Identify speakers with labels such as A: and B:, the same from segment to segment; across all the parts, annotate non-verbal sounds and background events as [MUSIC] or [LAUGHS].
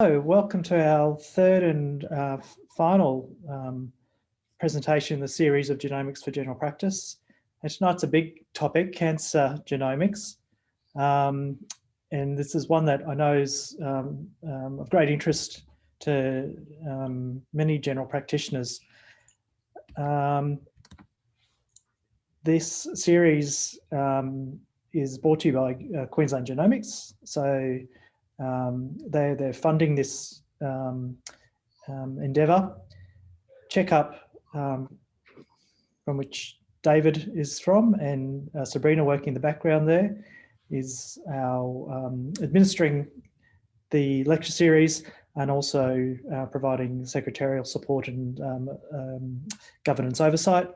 A: Hello, welcome to our third and uh, final um, presentation in the series of Genomics for General Practice. And tonight's a big topic, cancer genomics. Um, and this is one that I know is um, um of great interest to um, many general practitioners. Um, this series is brought to you by uh, Queensland Genomics. So they, they're funding this um, um, endeavour. Checkup um, from which David is from and uh, Sabrina working in the background there is our um, administering the lecture series and also uh, providing secretarial support and um, governance oversight.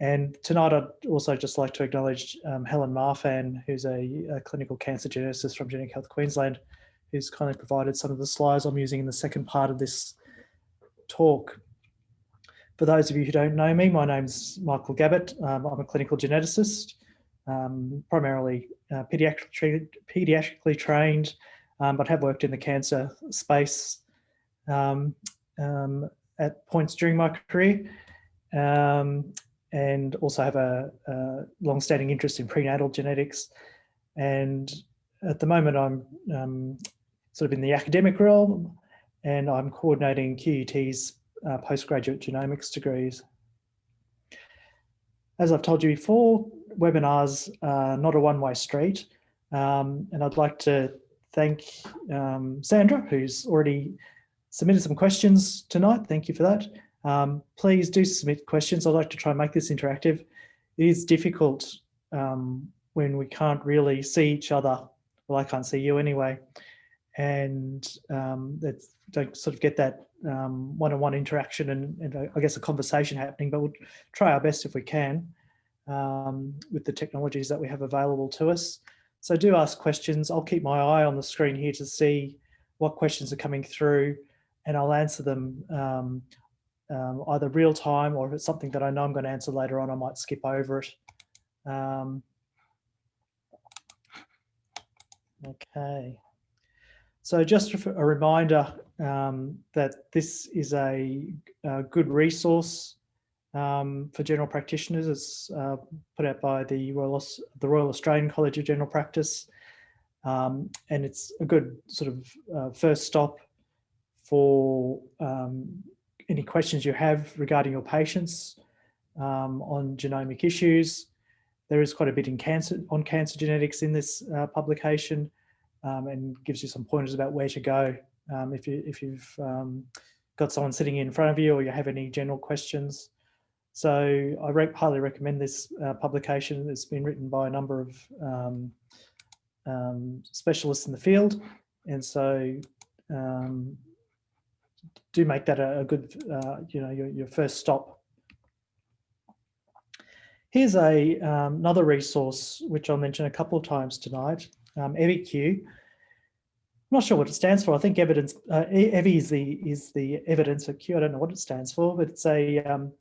A: And tonight I'd also just like to acknowledge um, Helen Marfan, who's a, a, clinical cancer geneticist from Genetic Health Queensland, who's kindly provided some of the slides I'm using in the second part of this talk. For those of you who don't know me, my name's Michael Gabbett. Um, I'm a clinical geneticist, um, primarily uh, pediatric, pediatrically trained, um, but have worked in the cancer space um, um, at points during my career um, and also have a, a long-standing interest in prenatal genetics. And at the moment, I'm sort of in the academic realm, and I'm coordinating QUT's uh, postgraduate genomics degrees. As I've told you before, webinars are not a one-way street, um, and I'd like to thank um, Sandra, who's already submitted some questions tonight. Thank you for that. Um, please do submit questions. I'd like to try and make this interactive. It is difficult um, when we can't really see each other. Well, I can't see you anyway and um, don't sort of get that um, one-on-one -on -one interaction and, and, uh, I guess a conversation happening, but we'll try our best if we can um, with the technologies that we have available to us. So do ask questions. I'll keep my eye on the screen here to see what questions are coming through and I'll answer them um, um, either real time or if it's something that I know I'm going to answer later on, I might skip over it. Um, okay. So just a reminder um, that this is a, a good resource um, for general practitioners. It's uh, put out by the Royal, the Royal Australian College of General Practice. Um, and it's a good sort of uh, first stop for um, any questions you have regarding your patients um, on genomic issues. There is quite a bit in cancer on cancer genetics in this uh, publication um, and gives you some pointers about where to go um, if, you, if you've um, got someone sitting in front of you or you have any general questions. So I re highly recommend this uh, publication. It's been written by a number of um, um, specialists in the field. And so um, do make that a, a good, uh, you know, your, your first stop. Here's a, another resource, which I'll mention a couple of times tonight um, EviQ. I'm not sure what it stands for. I think evidence, uh, EVI is the, is the evidence of Q. I don't know what it stands for, but it's a, um,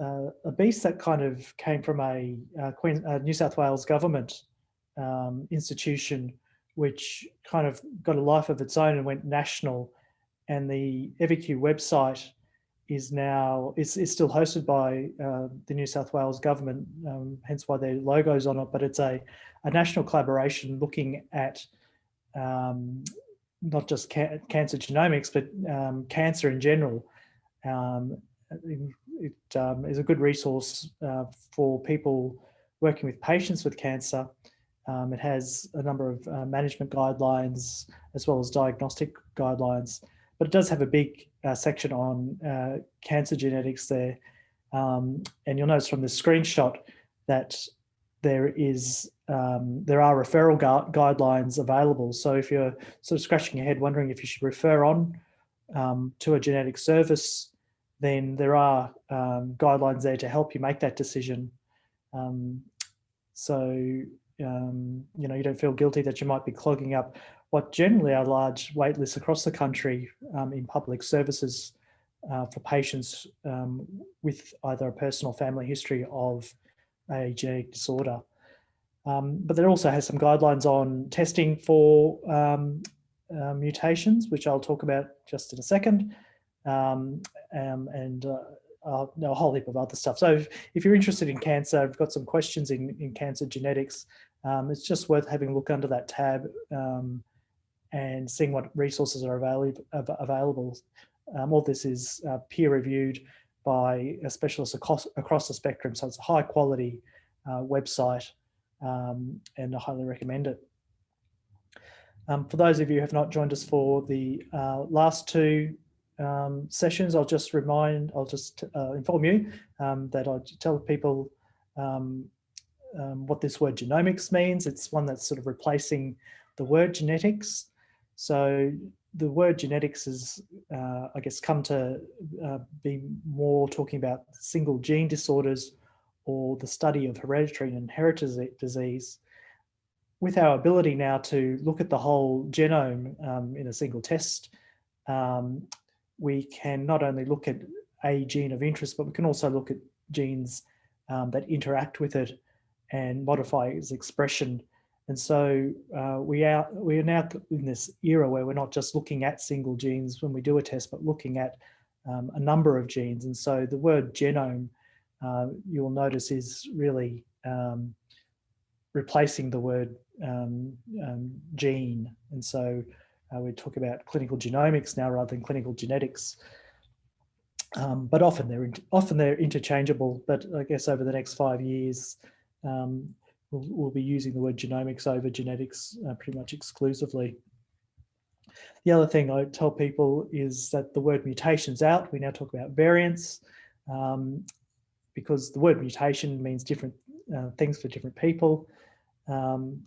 A: uh, a beast that kind of came from a uh, Queen, uh, New South Wales government um, institution, which kind of got a life of its own and went national. And the EviQ website is now is, is still hosted by uh, the New South Wales government, um, hence why their logo's on it. But it's a a national collaboration looking at um, not just ca cancer genomics, but um, cancer in general. Um, it um, is a good resource uh, for people working with patients with cancer. Um, it has a number of uh, management guidelines as well as diagnostic guidelines, but it does have a big uh, section on uh, cancer genetics there. Um, and you'll notice from the screenshot that there is um, there are referral gu guidelines available. So if you're sort of scratching your head wondering if you should refer on um, to a genetic service, then there are um, guidelines there to help you make that decision. Um, so, um, you know, you don't feel guilty that you might be clogging up what generally are large wait lists across the country um, in public services uh, for patients with either a personal family history of a genetic disorder. Um, but there also has some guidelines on testing for um, uh, mutations, which I'll talk about just in a second, um, um, and uh, uh, a whole heap of other stuff. So if, if, you're interested in cancer, I've got some questions in, in cancer genetics. Um, it's just worth having a look under that tab um, and seeing what resources are available. available. Um, all this is uh, peer reviewed by a specialist across, across the spectrum. So it's a high quality uh, website um, and I highly recommend it. Um, for those of you who have not joined us for the uh, last two um, sessions, I'll just remind, I'll just uh, inform you um, that I tell people um, what this word genomics means. It's one that's sort of replacing the word genetics. So the word genetics has, uh, I guess, come to uh, be more talking about single gene disorders or the study of hereditary and inherited disease. With our ability now to look at the whole genome um, in a single test, um, we can not only look at a gene of interest, but we can also look at genes um, that interact with it and modify its expression. And so uh, we, are, we are now in this era where we're not just looking at single genes when we do a test, but looking at um, a number of genes. And so the word genome, uh, you'll notice is really um, replacing the word um, um, gene. And so uh, we talk about clinical genomics now rather than clinical genetics. Um, but often they're often they're interchangeable. But I guess over the next five years, um, we'll, we'll, be using the word genomics over genetics uh, pretty much exclusively. The other thing I tell people is that the word mutation's out. We now talk about variants um, because the word mutation means different uh, things for different people. Um,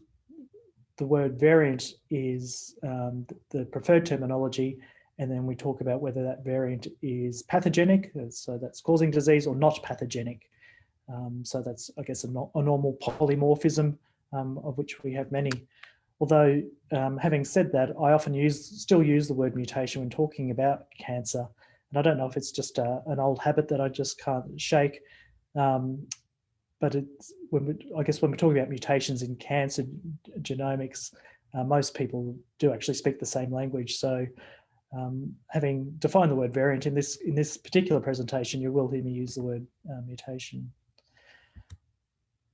A: the word variant is um, the preferred terminology, and then we talk about whether that variant is pathogenic, so that's causing disease, or not pathogenic. Um, so that's, I guess, a, no a normal polymorphism, um, of which we have many. Although, um, having said that, I often use, still use the word mutation when talking about cancer. And I don't know if it's just a, an old habit that I just can't shake. But it's when we, I guess when we're talking about mutations in cancer genomics, uh, most people do actually speak the same language. So um, having defined the word variant in this in this particular presentation, you will hear me use the word uh, mutation.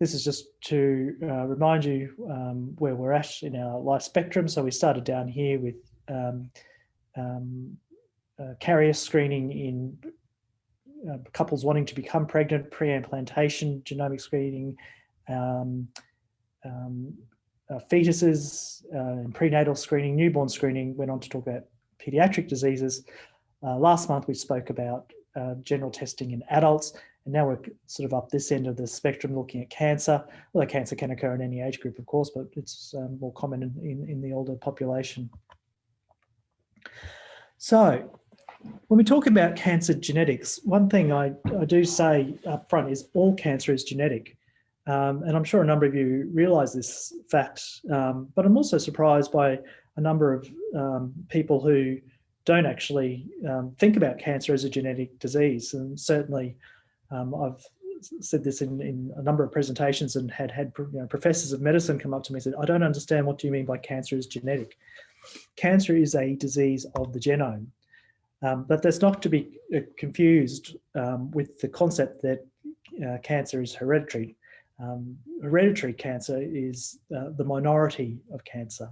A: This is just to uh, remind you um, where we're at in our life spectrum. So we started down here with um, um uh, carrier screening in uh, couples wanting to become pregnant, pre-implantation, genomic screening, um, um, uh, fetuses, uh, and prenatal screening, newborn screening, went on to talk about pediatric diseases. Uh, last month we spoke about general testing in adults, and now we're sort of up this end of the spectrum looking at cancer. Well, cancer can occur in any age group, of course, but it's um, more common in, in, in the older population. So when we talk about cancer genetics, one thing I, I do say up front is all cancer is genetic. Um, and I'm sure a number of you realize this fact, um, but I'm also surprised by a number of um, people who don't actually um, think about cancer as a genetic disease. And certainly um, I've said this in, in a number of presentations and had had you know, professors of medicine come up to me and said, I don't understand what do you mean by cancer is genetic. Cancer is a disease of the genome. Um, but that's not to be uh, confused um, with the concept that uh, cancer is hereditary. Um, hereditary cancer is uh, the minority of cancer.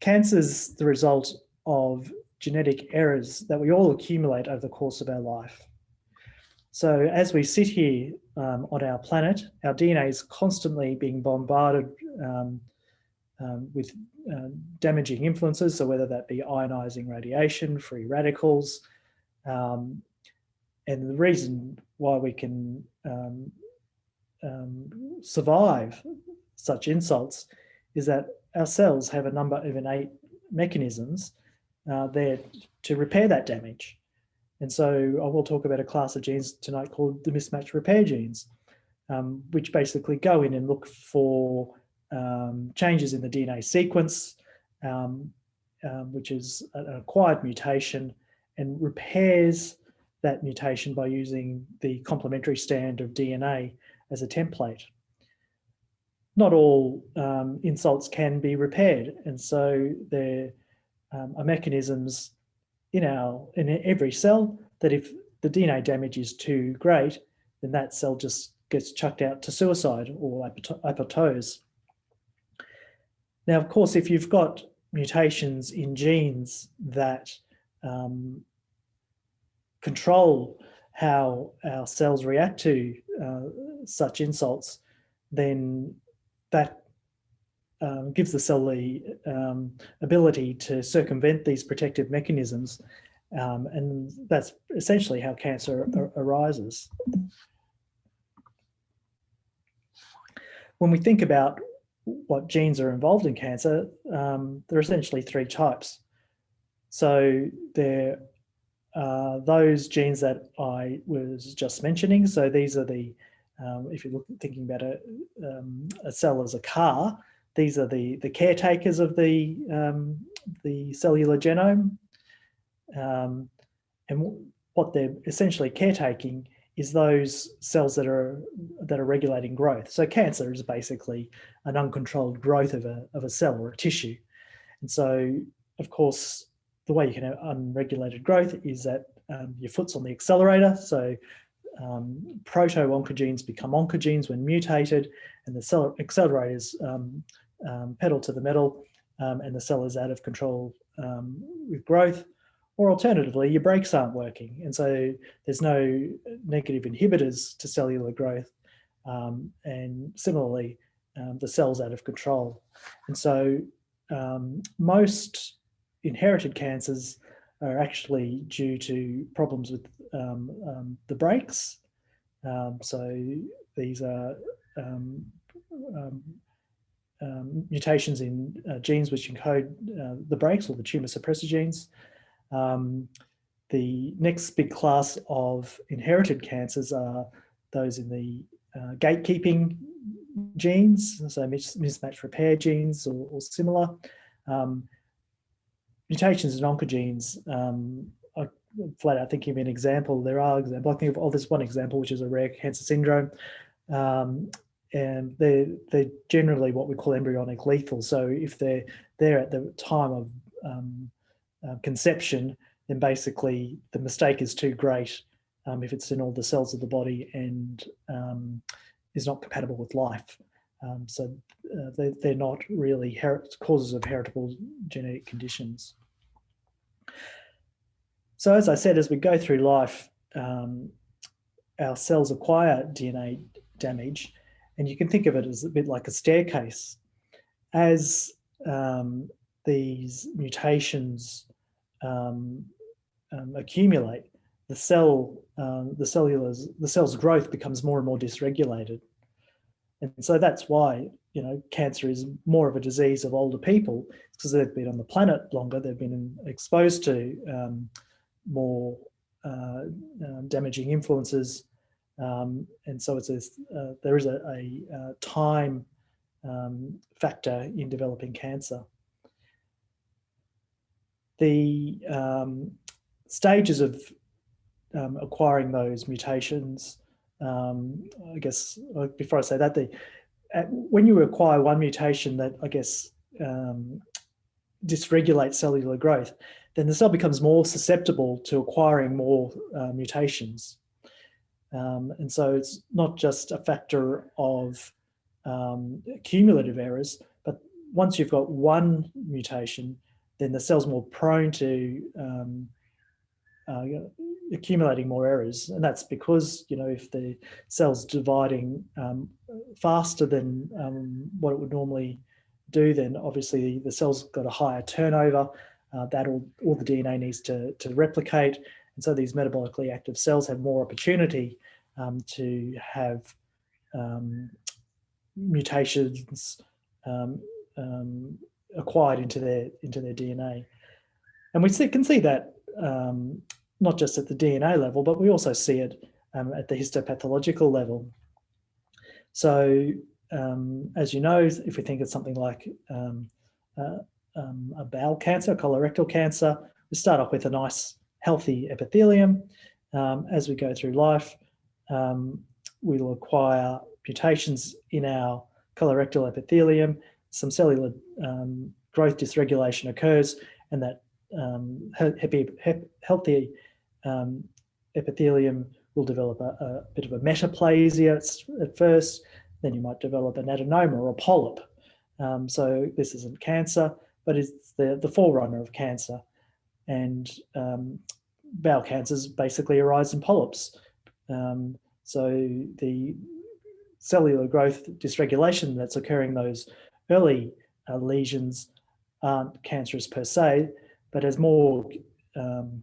A: Cancer is the result of genetic errors that we all accumulate over the course of our life. So as we sit here um, on our planet, our DNA is constantly being bombarded um, um, with uh, damaging influences, so whether that be ionizing radiation, free radicals, um, and the reason why we can um, survive such insults is that our cells have a number of innate mechanisms uh, there to repair that damage. And so I will talk about a class of genes tonight called the mismatch repair genes, um, which basically go in and look for um, changes in the DNA sequence, um, um, which is an acquired mutation, and repairs that mutation by using the complementary strand of DNA as a template. not all um, insults can be repaired. And so there um, are mechanisms in our in every cell that if the DNA damage is too great, then that cell just gets chucked out to suicide or apoptose. Now, of course, if you've got mutations in genes that um, control how our cells react to uh, such insults, then that um, gives the cell the um, ability to circumvent these protective mechanisms. Um, and that's essentially how cancer arises. When we think about what genes are involved in cancer, um, there are essentially three types. So there are those genes that I was just mentioning. So these are the, um, if you're thinking about a, um, a, cell as a car, these are the, the caretakers of the, um, the cellular genome. Um, and what they're essentially caretaking is those cells that are that are regulating growth. So cancer is basically an uncontrolled growth of a, of a cell or a tissue. And so, of course, the way you can have unregulated growth is that um, your foot's on the accelerator. So um, proto-oncogenes become oncogenes when mutated and the cell accelerators um, um, pedal to the metal um, and the cell is out of control um, with growth. Or alternatively, your brakes aren't working. And so there's no negative inhibitors to cellular growth. Um, and similarly, um, the cell's out of control. And so most inherited cancers are actually due to problems with um, um, the brakes. Um, so these are mutations in uh, genes which encode uh, the brakes or the tumor suppressor genes. Um, the next big class of inherited cancers are those in the uh, gatekeeping genes, so mismatch repair genes or, or similar. Um, mutations in oncogenes, um, I, flat out thinking of an example, there are examples, I think of oh, there's one example, which is a rare cancer syndrome. Um, and they're, they're generally what we call embryonic lethal. So if they're there at the time of um, uh, conception, then basically the mistake is too great um, if it's in all the cells of the body and um, is not compatible with life. Um, so uh, they, they're not really causes of heritable genetic conditions. So as I said, as we go through life, um, our cells acquire DNA damage, and you can think of it as a bit like a staircase. As um, these mutations um, um, accumulate, the cell, um, the cellulars, the cell's growth becomes more and more dysregulated. And so that's why, you know, cancer is more of a disease of older people because they've been on the planet longer, they've been exposed to um, more uh, damaging influences. Um, and so it's a, uh, there is a, a, a uh, time um, factor in developing cancer the um, stages of um, acquiring those mutations, um, I guess, uh, before I say that, the, when you acquire one mutation that I guess um, dysregulates cellular growth, then the cell becomes more susceptible to acquiring more uh, mutations. Um, and so it's not just a factor of um, cumulative errors, but once you've got one mutation, then the cell's more prone to um, uh, accumulating more errors. And that's because, you know, if the cell's dividing um, faster than um, what it would normally do, then obviously the cell's got a higher turnover. Uh, that all, all the DNA needs to, to replicate. And so these metabolically active cells have more opportunity um, to have um, mutations um, um, acquired into their into their DNA. And we see, can see that um, not just at the DNA level, but we also see it at the histopathological level. So um, as you know, if we think of something like um, uh, um, a bowel cancer, colorectal cancer, we start off with a nice healthy epithelium. Um, as we go through life, we'll acquire mutations in our colorectal epithelium, some cellular um, growth dysregulation occurs and that um, happy, healthy um, epithelium will develop a, a, bit of a metaplasia at first, then you might develop an adenoma or a polyp. Um, so this isn't cancer, but it's the, the forerunner of cancer. And um, bowel cancers basically arise in polyps. Um, so the cellular growth dysregulation that's occurring those early uh, lesions aren't cancerous per se, but as more um,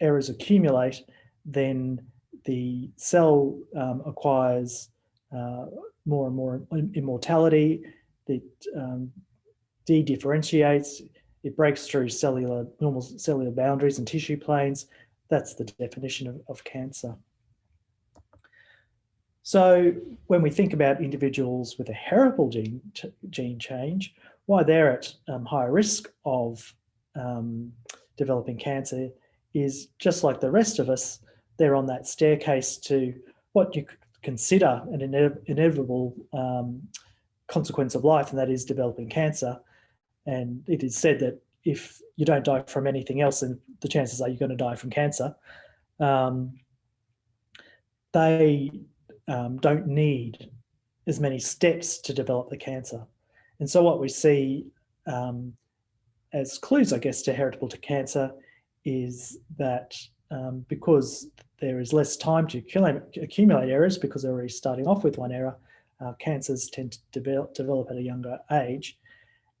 A: errors accumulate, then the cell um, acquires uh, more and more immortality, it um, de-differentiates, it breaks through cellular, normal cellular boundaries and tissue planes. That's the definition of, of cancer. So when we think about individuals with a heritable gene, gene change, why they're at um, higher risk of um, developing cancer is just like the rest of us, they're on that staircase to what you could consider an ine inevitable um, consequence of life, and that is developing cancer. And it is said that if you don't die from anything else, then the chances are you're going to die from cancer. Um, they um, don't need as many steps to develop the cancer. And so what we see um, as clues, I guess, to heritable to cancer is that um, because there is less time to accumulate, errors because they're already starting off with one error, uh, cancers tend to develop, develop at a younger age.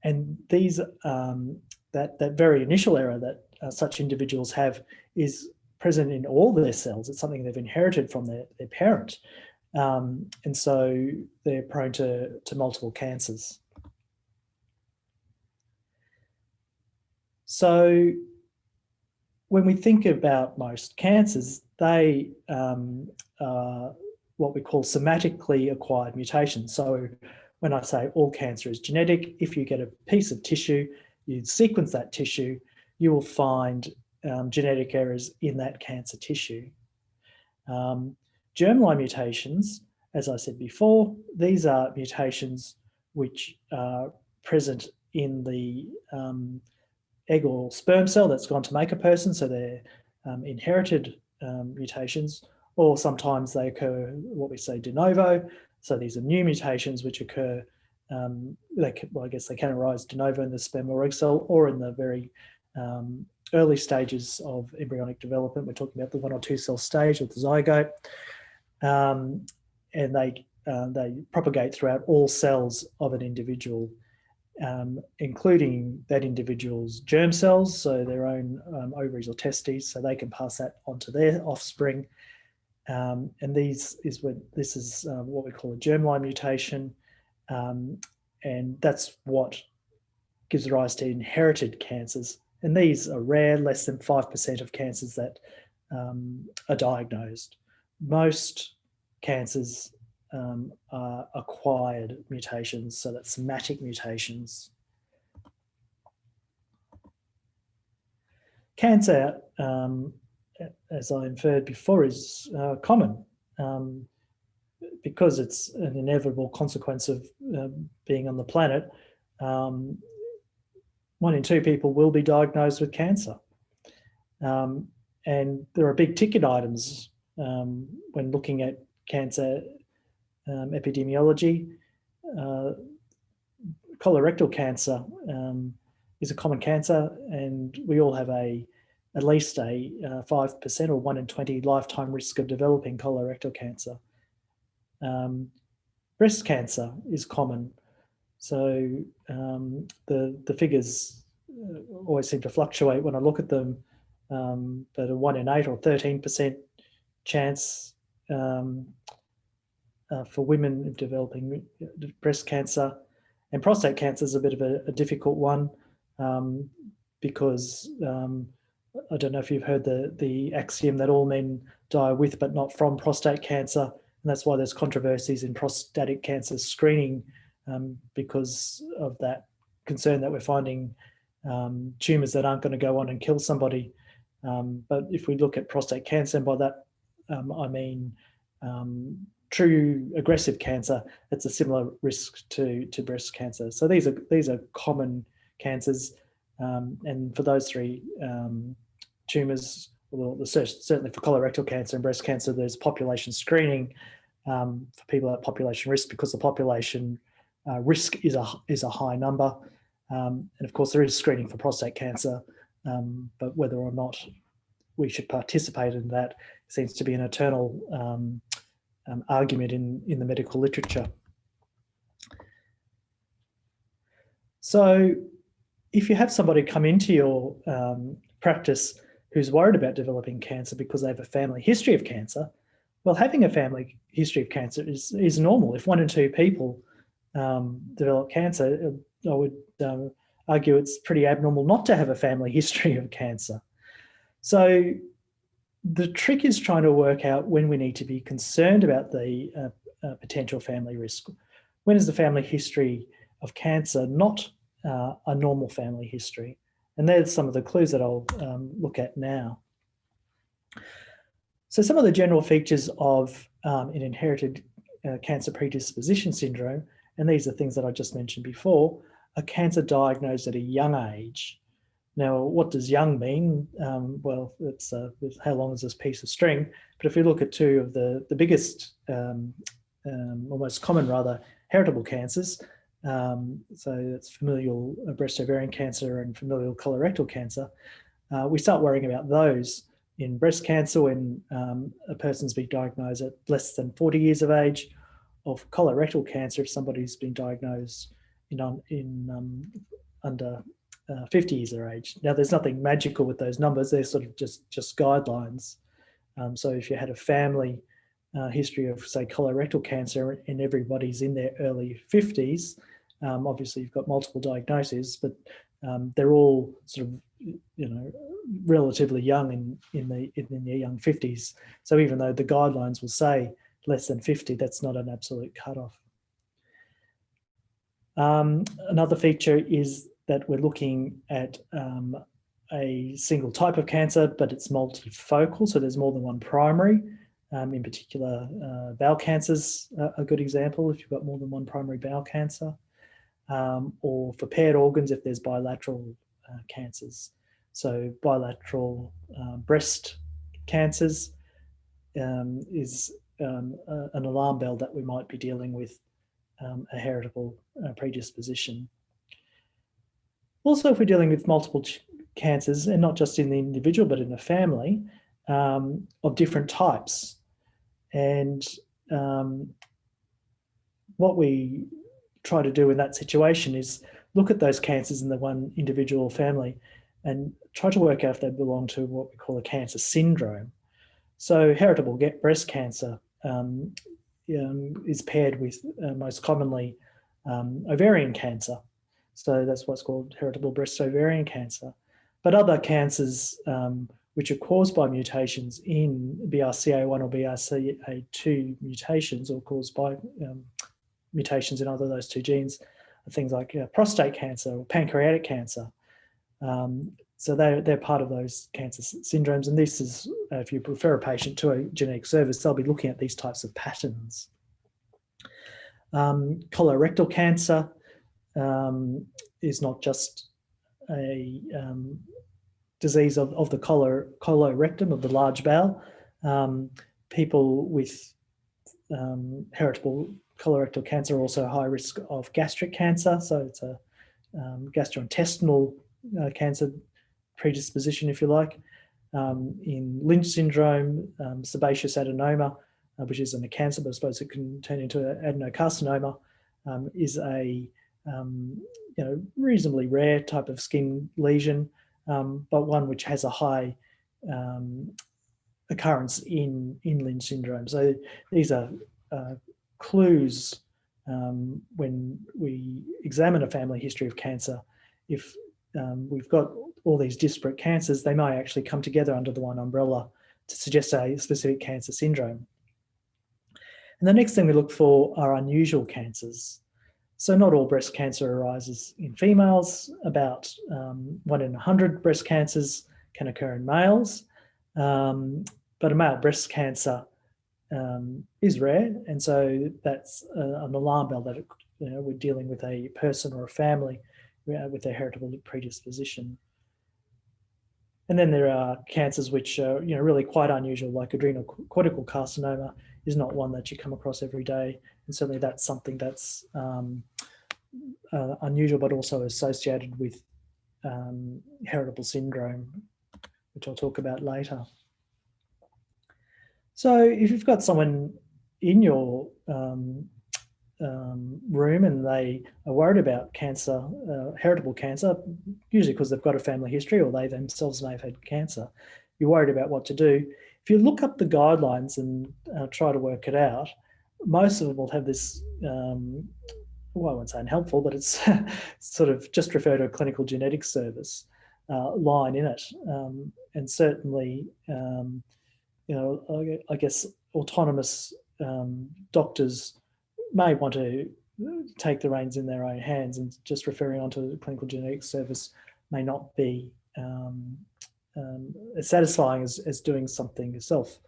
A: And these, um, that, that very initial error that uh, such individuals have is present in all their cells. It's something they've inherited from their, their parent. Um, and so they're prone to, to multiple cancers. So when we think about most cancers, they um, are what we call somatically acquired mutations. So when I say all cancer is genetic, if you get a piece of tissue, you sequence that tissue, you will find um, genetic errors in that cancer tissue. Um, germline mutations, as I said before, these are mutations which are present in the um, egg or sperm cell that's gone to make a person, so they're um, inherited um, mutations, or sometimes they occur what we say de novo, so these are new mutations which occur, um, can, well, I guess they can arise de novo in the sperm or egg cell or in the very um, early stages of embryonic development. We're talking about the one or two cell stage with the zygote. Um, and they, uh, they propagate throughout all cells of an individual um, including that individual's germ cells, so their own um, ovaries or testes, so they can pass that on to their offspring. Um, and these is what this is uh, what we call a germline mutation, um, and that's what gives rise to inherited cancers. And these are rare, less than 5% of cancers that um, are diagnosed. Most cancers um, are acquired mutations, so that's somatic mutations. Cancer, um, as I inferred before, is uh, common um, because it's an inevitable consequence of uh, being on the planet. Um, one in two people will be diagnosed with cancer. Um, and there are big ticket items um, when looking at cancer um, epidemiology. Uh, colorectal cancer is a common cancer and we all have a at least a 5% uh, or 1 in 20 lifetime risk of developing colorectal cancer. Um, breast cancer is common. So um, the, the figures uh, always seem to fluctuate when I look at them, um, but a 1 in 8 or 13% chance um, uh, for women developing breast cancer and prostate cancer is a bit of a, a difficult one um, because um, I don't know if you've heard the, the axiom that all men die with but not from prostate cancer. And that's why there's controversies in prostatic cancer screening um, because of that concern that we're finding um, tumours that aren't going to go on and kill somebody. Um, but if we look at prostate cancer, and by that um, I mean true aggressive cancer, it's a similar risk to, to breast cancer. So these are, these are common cancers. Um, and for those three um, tumours, well, certainly for colorectal cancer and breast cancer, there's population screening um, for people at population risk because the population uh, risk is a, is a high number. Um, and of course, there is screening for prostate cancer, um, but whether or not we should participate in that seems to be an eternal um, um, argument in, in the medical literature. So if you have somebody come into your um, practice who's worried about developing cancer because they have a family history of cancer, well, having a family history of cancer is, is normal. If one in two people um, develop cancer, I would um, argue it's pretty abnormal not to have a family [LAUGHS] history of cancer. So the trick is trying to work out when we need to be concerned about the uh, uh, potential family risk. When is the family history of cancer not uh, a normal family history? And there's some of the clues that I'll um, look at now. So some of the general features of um, an inherited uh, cancer predisposition syndrome, and these are things that I just mentioned before, a cancer diagnosed at a young age now, what does young mean? Um, well, it's uh, how long is this piece of string? But if we look at two of the, the biggest, um, um, most common rather, heritable cancers, um, so it's familial breast ovarian cancer and familial colorectal cancer, uh, we start worrying about those in breast cancer when um, a person's been diagnosed at less than 40 years of age, of colorectal cancer if somebody's been diagnosed in, in um, under uh, 50 years of age. Now, there's nothing magical with those numbers. They're sort of just, just guidelines. Um, so if you had a family uh, history of, say, colorectal cancer and everybody's in their early 50s, um, obviously you've got multiple diagnoses, but um, they're all sort of, you know, relatively young in, in, the, in their young 50s. So even though the guidelines will say less than 50, that's not an absolute cutoff. Um, another feature is that we're looking at um, a single type of cancer, but it's multifocal, so there's more than one primary. Um, in particular, uh, bowel cancers a good example if you've got more than one primary bowel cancer, um, or for paired organs if there's bilateral uh, cancers. So bilateral uh, breast cancers um, is um, an alarm bell that we might be dealing with um, a heritable uh, predisposition. Also, if we're dealing with multiple cancers, and not just in the individual, but in the family, um, of different types. And what we try to do in that situation is look at those cancers in the one individual family and try to work out if they belong to what we call a cancer syndrome. So heritable breast cancer um, um is paired with uh, most commonly um, ovarian cancer. So that's what's called heritable breast ovarian cancer. But other cancers um, which are caused by mutations in BRCA1 or BRCA2 mutations or caused by um, mutations in either of those two genes, things like uh, prostate cancer or pancreatic cancer. Um, so they're, they're part of those cancer syndromes. And this is, uh, if you refer a patient to a genetic service, they'll be looking at these types of patterns. Um, colorectal cancer, um, is not just a um, disease of, of the color, colorectum, of the large bowel. Um, people with um, heritable colorectal cancer also high risk of gastric cancer. So it's a um, gastrointestinal uh, cancer predisposition, if you like. Um, in Lynch syndrome, sebaceous adenoma, uh, which isn't a cancer, but I suppose it can turn into adenocarcinoma, is a um, you know, reasonably rare type of skin lesion, um, but one which has a high um, occurrence in, in Lynch syndrome. So these are uh, clues um, when we examine a family history of cancer. If um, we've got all these disparate cancers, they may actually come together under the one umbrella to suggest a specific cancer syndrome. And the next thing we look for are unusual cancers. So not all breast cancer arises in females. About um, one in 100 breast cancers can occur in males. Um, but a male breast cancer um, is rare. And so that's uh, an alarm bell that you know, we're dealing with a person or a family uh, with a heritable predisposition. And then there are cancers which are you know, really quite unusual, like adrenal cortical carcinoma is not one that you come across every day. And certainly that's something that's um, uh, unusual, but also associated with um, heritable syndrome, which I'll talk about later. So if you've got someone in your um, um, room and they are worried about cancer, uh, heritable cancer, usually because they've got a family history or they themselves may have had cancer, you're worried about what to do. If you look up the guidelines and uh, try to work it out, most of them will have this, um, well, I won't say unhelpful, but it's [LAUGHS] sort of just refer to a clinical genetics service uh, line in it. Um, and certainly, um, you know, I, guess autonomous um, doctors may want to take the reins in their own hands and just referring on to the clinical genetics service may not be um, um, as satisfying as, as doing something yourself.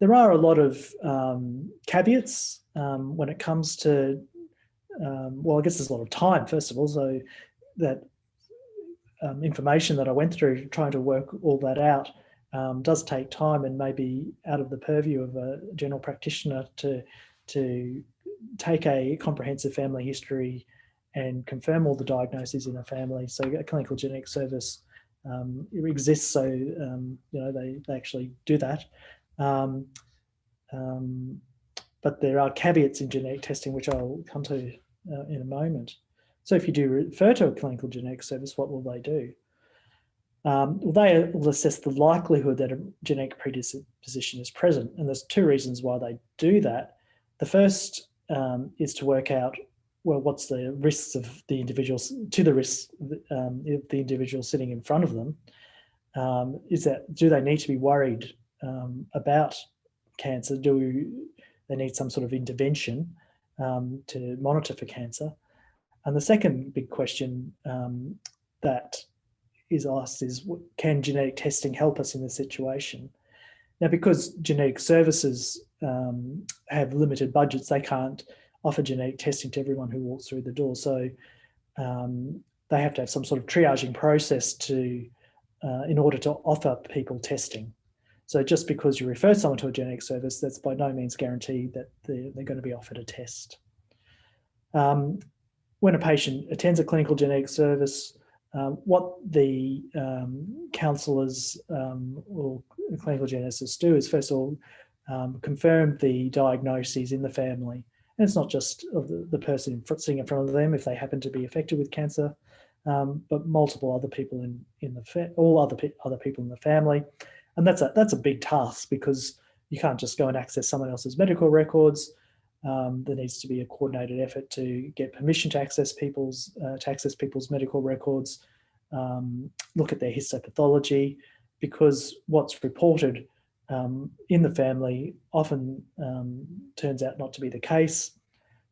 A: There are a lot of um, caveats um, when it comes to, um, well, I guess there's a lot of time, first of all, so that information that I went through trying to work all that out um, does take time and maybe out of the purview of a general practitioner to, to take a comprehensive family history and confirm all the diagnoses in a family. So a clinical genetic service um, exists, so um, you know they, they actually do that. Um, um, but there are caveats in genetic testing, which I'll come to uh, in a moment. So if you do refer to a clinical genetic service, what will they do? Um, they will assess the likelihood that a genetic predisposition is present. And there's two reasons why they do that. The first um, is to work out, well, what's the risks of the individuals to the risks um, of the individual sitting in front of them. Um, is that, do they need to be worried um, about cancer? Do they need some sort of intervention um, to monitor for cancer? And the second big question that is asked is, can genetic testing help us in this situation? Now, because genetic services um, have limited budgets, they can't offer genetic testing to everyone who walks through the door. So um, they have to have some sort of triaging process to, uh, in order to offer people testing. So just because you refer someone to a genetic service, that's by no means guaranteed that they're, they're going to be offered a test. Um, when a patient attends a clinical genetic service, um, what the um, counsellors um, or clinical geneticists do is first of all um, confirm the diagnoses in the family. And it's not just of the, the person sitting in front of them if they happen to be affected with cancer, um, but multiple other people in, in the, all other, other people in the family. And that's a, that's a big task because you can't just go and access someone else's medical records. Um, there needs to be a coordinated effort to get permission to access people's uh, to access people's medical records, um, look at their histopathology, because what's reported um, in the family often um, turns out not to be the case.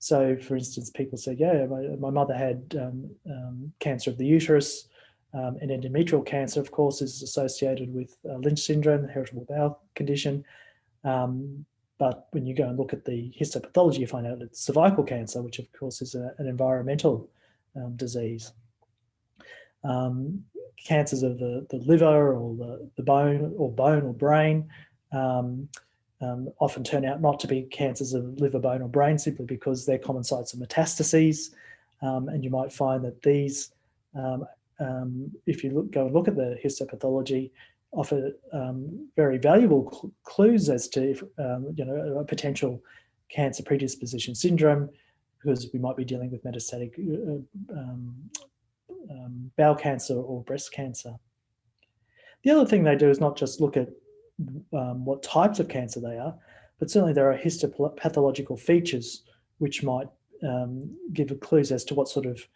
A: So, for instance, people say, "Yeah, my, my mother had um, um, cancer of the uterus." and endometrial cancer, of course, is associated with uh, Lynch syndrome, heritable bowel condition. Um, but when you go and look at the histopathology, you find out it's cervical cancer, which of course is a, an environmental um, disease. Um, cancers of the, the liver or the, the bone or bone or brain um, um, often turn out not to be cancers of liver, bone or brain simply because they're common sites of metastases. Um, and you might find that these, um, if you look, go and look at the histopathology, offer um, very valuable cl clues as to if, um, you know a potential cancer predisposition syndrome because we might be dealing with metastatic uh, um, um, bowel cancer or breast cancer. The other thing they do is not just look at um, what types of cancer they are, but certainly there are histopathological features which might um, give clues as to what sort of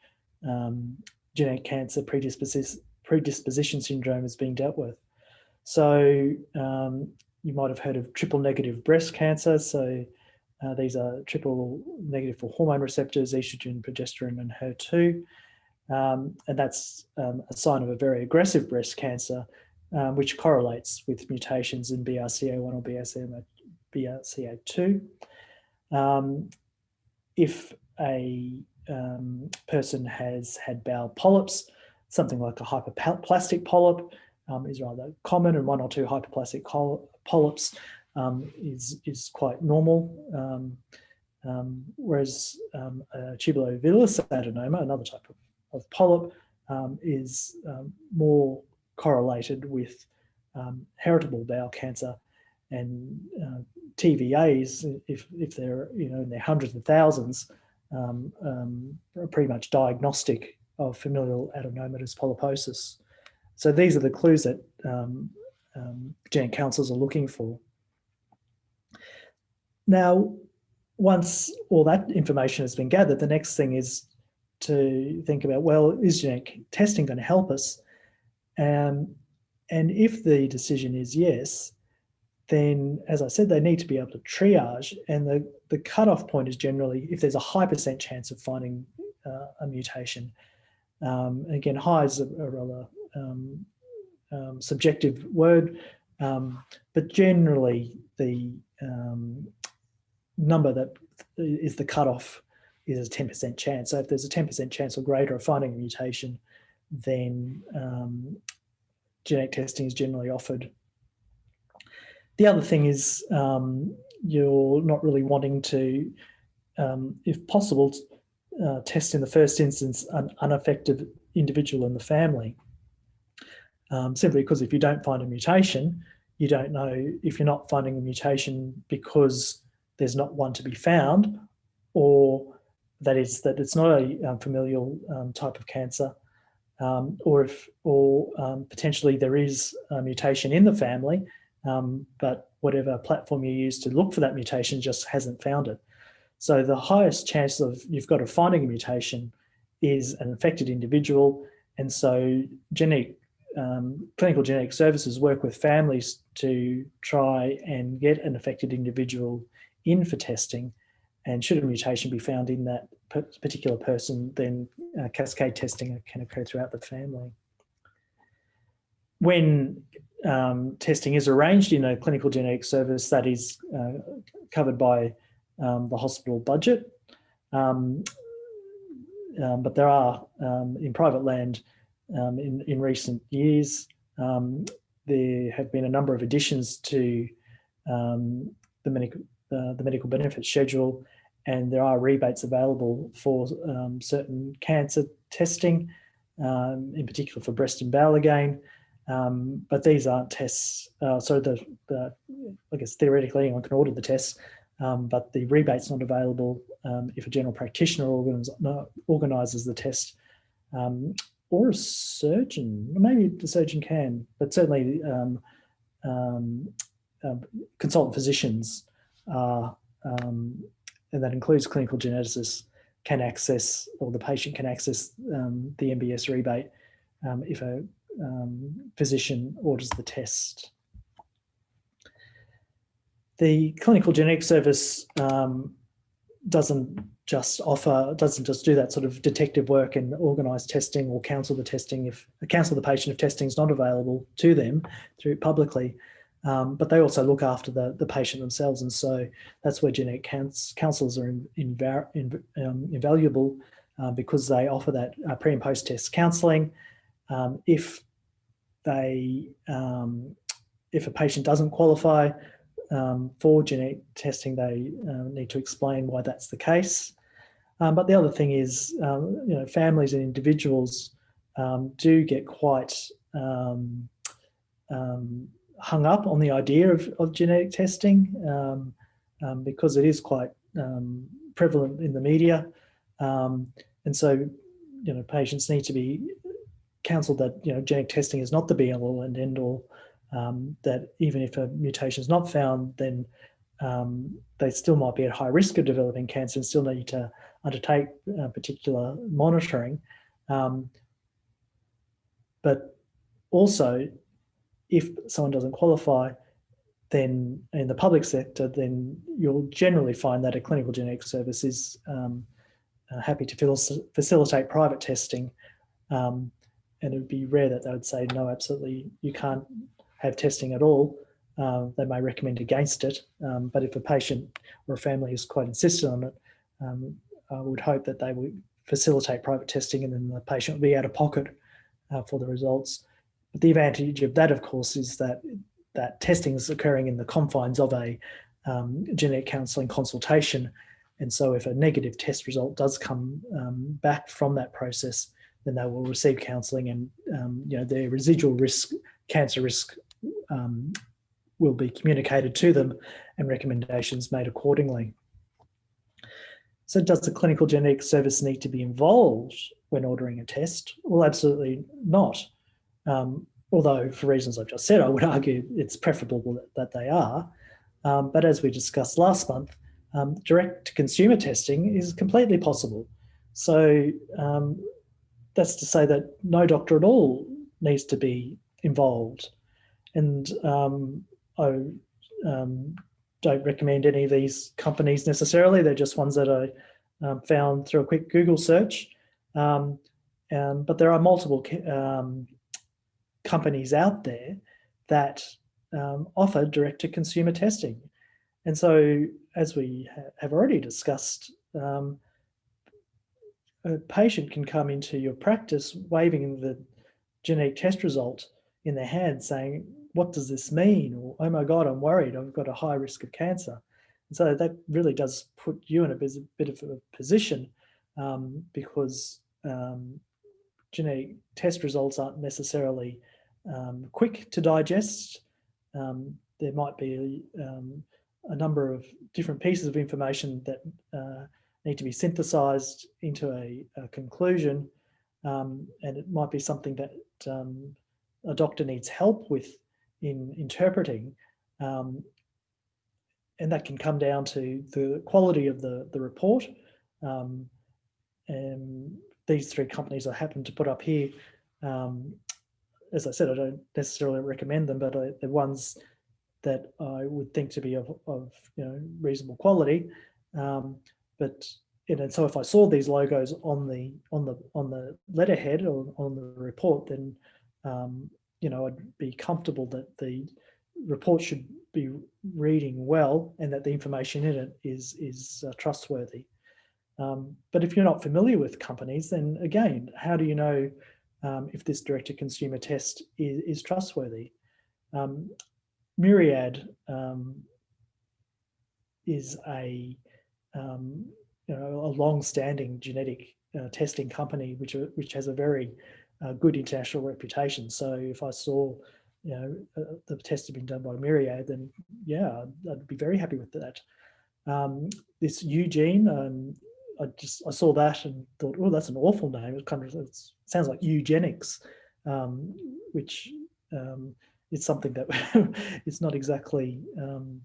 A: genetic cancer predisposition syndrome is being dealt with. So um, you might have heard of triple negative breast cancer. So uh, these are triple negative for hormone receptors, estrogen, progesterone, and HER2. Um, and that's um, a sign of a very aggressive breast cancer, um, which correlates with mutations in BRCA1 or BRCA, BRCA2. Um, if a um, person has had bowel polyps, something like a hyperplastic polyp um, is rather common and one or two hyperplastic polyps um, is, is quite normal. Um, um, whereas um, a adenoma, another type of, of polyp, is more correlated with heritable bowel cancer and uh, TVAs, if, if they're you know in their hundreds of thousands, um, um, are pretty much diagnostic of familial adenomatous polyposis. So these are the clues that um, um, counselors are looking for. Now, once all that information has been gathered, the next thing is to think about, well, is genetic testing going to help us? Um, and if the decision is yes, then as I said, they need to be able to triage and the, the cutoff point is generally if there's a high percent chance of finding uh, a mutation. Um, again, high is a, a rather um, um, subjective word, um, but generally the um, number that is the cutoff is a 10% chance. So if there's a 10% chance or greater of finding a mutation, then um, genetic testing is generally offered. The other thing is you're not really wanting to, if possible, uh, test in the first instance an unaffected individual in the family. Um, simply because if you don't find a mutation, you don't know if you're not finding a mutation because there's not one to be found or that is that it's not a um, familial um, type of cancer um, or if or um, potentially there is a mutation in the family um, but whatever platform you use to look for that mutation just hasn't found it. So the highest chance of you've got of finding a mutation is an affected individual. And so genetic, um, clinical genetic services work with families to try and get an affected individual in for testing. And should a mutation be found in that particular person, then uh, cascade testing can occur throughout the family. When um, testing is arranged in a clinical genetic service that is uh, covered by um, the hospital budget. Um, um but there are, um, in private land, um, in, in recent years, there have been a number of additions to the, medical, uh, the medical benefit schedule and there are rebates available for certain cancer testing, in particular for breast and bowel again, um, but these aren't tests. Uh, so the, the, I guess theoretically anyone can order the tests, um, but the rebate's not available um, if a general practitioner organises the test um, or a surgeon. Maybe the surgeon can, but certainly um, um, consultant physicians are, and that includes clinical geneticists, can access, or the patient can access the MBS rebate if a um, physician orders the test. The clinical genetic service um, doesn't just offer, doesn't just do that sort of detective work and organise testing or counsel the testing if counsel the patient if testing is not available to them through publicly. Um, but they also look after the, the patient themselves. And so that's where genetic counsellors are in, in, in, um, invaluable uh, because they offer that uh, pre and post test counselling, um, if they, um, if a patient doesn't qualify um, for genetic testing, they uh, need to explain why that's the case. Um, but the other thing is, um, you know, families and individuals um, do get quite um, hung up on the idea of, of genetic testing because it is quite prevalent in the media. and so, you know, patients need to be counselled that you know genetic testing is not the be all and end all. Um, that even if a mutation is not found, then um, they still might be at high risk of developing cancer and still need to undertake uh, particular monitoring. Um, but also, if someone doesn't qualify, then in the public sector, then you'll generally find that a clinical genetic service is um, uh, happy to facilitate private testing um, and it would be rare that they would say, no, absolutely, you can't have testing at all. uh, they may recommend against it. Um, but if a patient or a family is quite insistent on it, um, I would hope that they would facilitate private testing and then the patient would be out of pocket uh, for the results. But the advantage of that, of course, is that that testing is occurring in the confines of a um, genetic counselling consultation. And so if a negative test result does come um, back from that process, then they will receive counselling and um, you know their residual risk, cancer risk um, will be communicated to them and recommendations made accordingly. So does the clinical genetic service need to be involved when ordering a test? Well, absolutely not. Um, although for reasons I've just said, I would argue it's preferable that, they are. Um, but as we discussed last month, um, direct consumer testing is completely possible. So um, that's to say that no doctor at all needs to be involved. And um, I um, don't recommend any of these companies necessarily. They're just ones that I um, found through a quick Google search. Um, um, but there are multiple um, companies out there that um, offer direct-to-consumer testing. And so, as we ha have already discussed, um, a patient can come into your practice waving the genetic test result in their hand saying, what does this mean? Or, oh my God, I'm worried, I've got a high risk of cancer. And so that really does put you in a bit of a position um, because um, genetic test results aren't necessarily um, quick to digest. Um, there might be um, a number of different pieces of information that uh, need to be synthesized into a, a conclusion. Um, and it might be something that a doctor needs help with in interpreting. Um, and that can come down to the quality of the, the report. Um, and these three companies I happen to put up here, um, as I said, I don't necessarily recommend them, but they're ones that I would think to be of, of you know reasonable quality. Um, but and so if I saw these logos on the on the on the letterhead or on the report, then um, you know, I'd be comfortable that the report should be reading well and that the information in it is, is uh, trustworthy. Um, but if you're not familiar with companies, then again, how do you know um, if this direct-to-consumer test is, is trustworthy? Um, Myriad um, is a, um, you know, a long-standing genetic uh, testing company which, which has a very a good international reputation. So if I saw, you know, uh, the test had been done by Myriad, then yeah, I'd, I'd be very happy with that. Um, this Eugene, um, I just I saw that and thought, oh, that's an awful name. It kind of it sounds like eugenics, um, which um, is something that [LAUGHS] is not exactly um,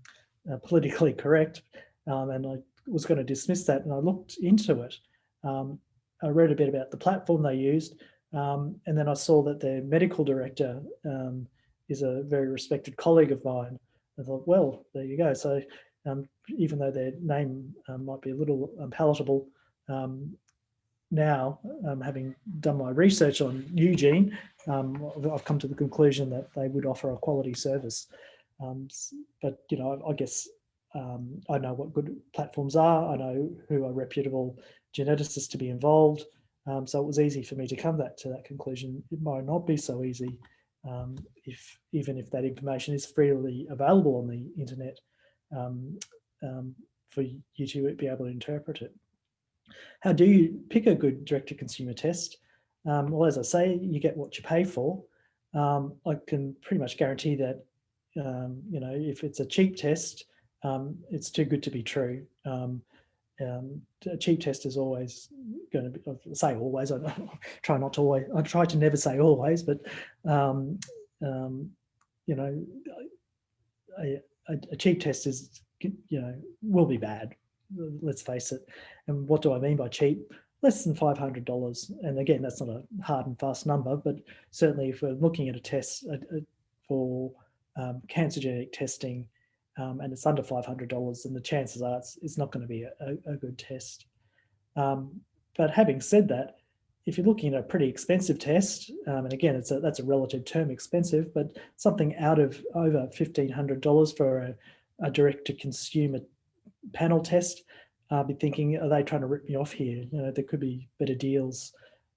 A: uh, politically correct. Um, and I was going to dismiss that, and I looked into it. Um, I read a bit about the platform they used, um, and then I saw that their medical director um, is a very respected colleague of mine. I thought, well, there you go. So um, even though their name um, might be a little unpalatable, um, now, um, having done my research on Eugene, I've come to the conclusion that they would offer a quality service. but, you know, I, I guess I know what good platforms are. I know who are reputable geneticists to be involved. Um, so it was easy for me to come that to that conclusion. It might not be so easy um, if even if that information is freely available on the internet um, um for you to be able to interpret it. How do you pick a good direct-to-consumer test? Um, well, as I say, you get what you pay for. Um, I can pretty much guarantee that, you know, if it's a cheap test, it's too good to be true. Um, um, a cheap test is always going to be, say always, I [LAUGHS] try not to always, I try to never say always, but, um, um, you know, a, a, cheap test is, you know, will be bad, let's face it. And what do I mean by cheap? Less than $500. And again, that's not a hard and fast number, but certainly if we're looking at a test for um, cancer genetic testing, um, and it's under $500 and the chances are it's, it's not going to be a, a, good test. Um, but having said that, if you're looking at a pretty expensive test, um, and again, it's a, that's a relative term, expensive, but something out of over $1,500 for a, a direct-to-consumer panel test, I'll be thinking, are they trying to rip me off here? You know, there could be better deals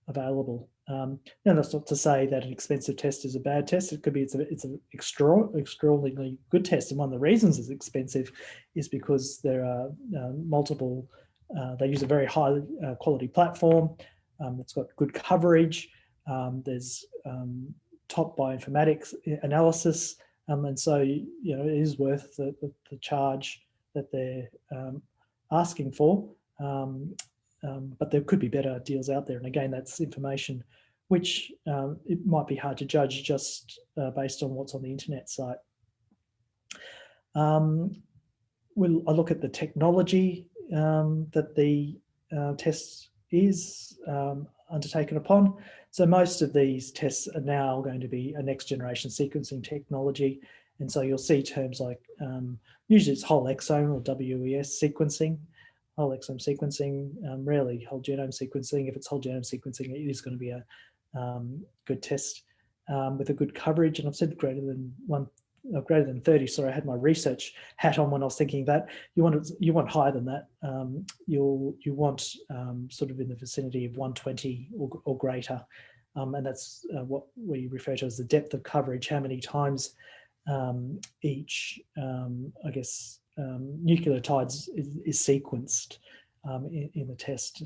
A: available. Um, and that's not to say that an expensive test is a bad test. It could be it's a it's an extra, extraordinarily good test. And one of the reasons it's expensive is because there are uh, multiple, uh, they use a very high uh, quality platform. Um, it's got good coverage. Um, there's um, top bioinformatics analysis. Um, and so, you know, it is worth the, the, the charge that they're asking for. Um, but there could be better deals out there. And again, that's information which it might be hard to judge just uh, based on what's on the internet site. we'll I look at the technology that the uh, tests is um, undertaken upon. So most of these tests are now going to be a next generation sequencing technology. And so you'll see terms like, um, usually it's whole exome or WES sequencing, whole exome sequencing, um, rarely whole genome sequencing. If it's whole genome sequencing, it is going to be a um, good test um, with a good coverage. And I've said greater than one uh, greater than 30. Sorry, I had my research hat on when I was thinking that you want you want higher than that. Um, you'll you want um, sort of in the vicinity of 120 or, or greater, um, and that's uh, what we refer to as the depth of coverage. How many times each, I guess, um, nucleotides is, is sequenced in, in, the test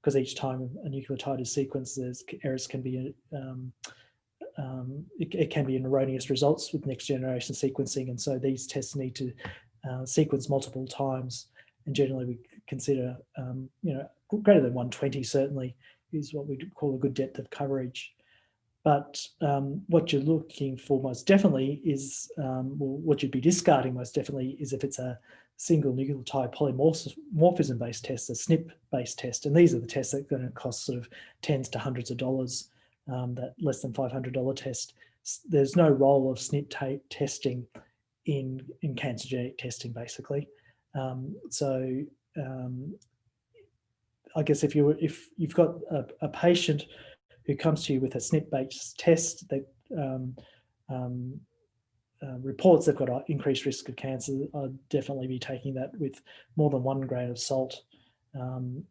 A: because each time a nucleotide is sequenced, there's errors can be um, um, it, it, can be an erroneous results with next generation sequencing. And so these tests need to uh, sequence multiple times. And generally we consider, um, you know, greater than 120 certainly is what we call a good depth of coverage. But um, what you're looking for most definitely is, um, well, what you'd be discarding most definitely is if it's a single nucleotide polymorphism based test, a SNP based test. And these are the tests that are going to cost sort of tens to hundreds of dollars um, that less than $500 test, there's no role of SNP testing in, in cancer genetic testing, basically. Um, so um, I guess if you if you've got a, a, patient who comes to you with a SNP-based test that um, um, uh, reports they've got an increased risk of cancer, I'd definitely be taking that with more than one grain of salt. Um,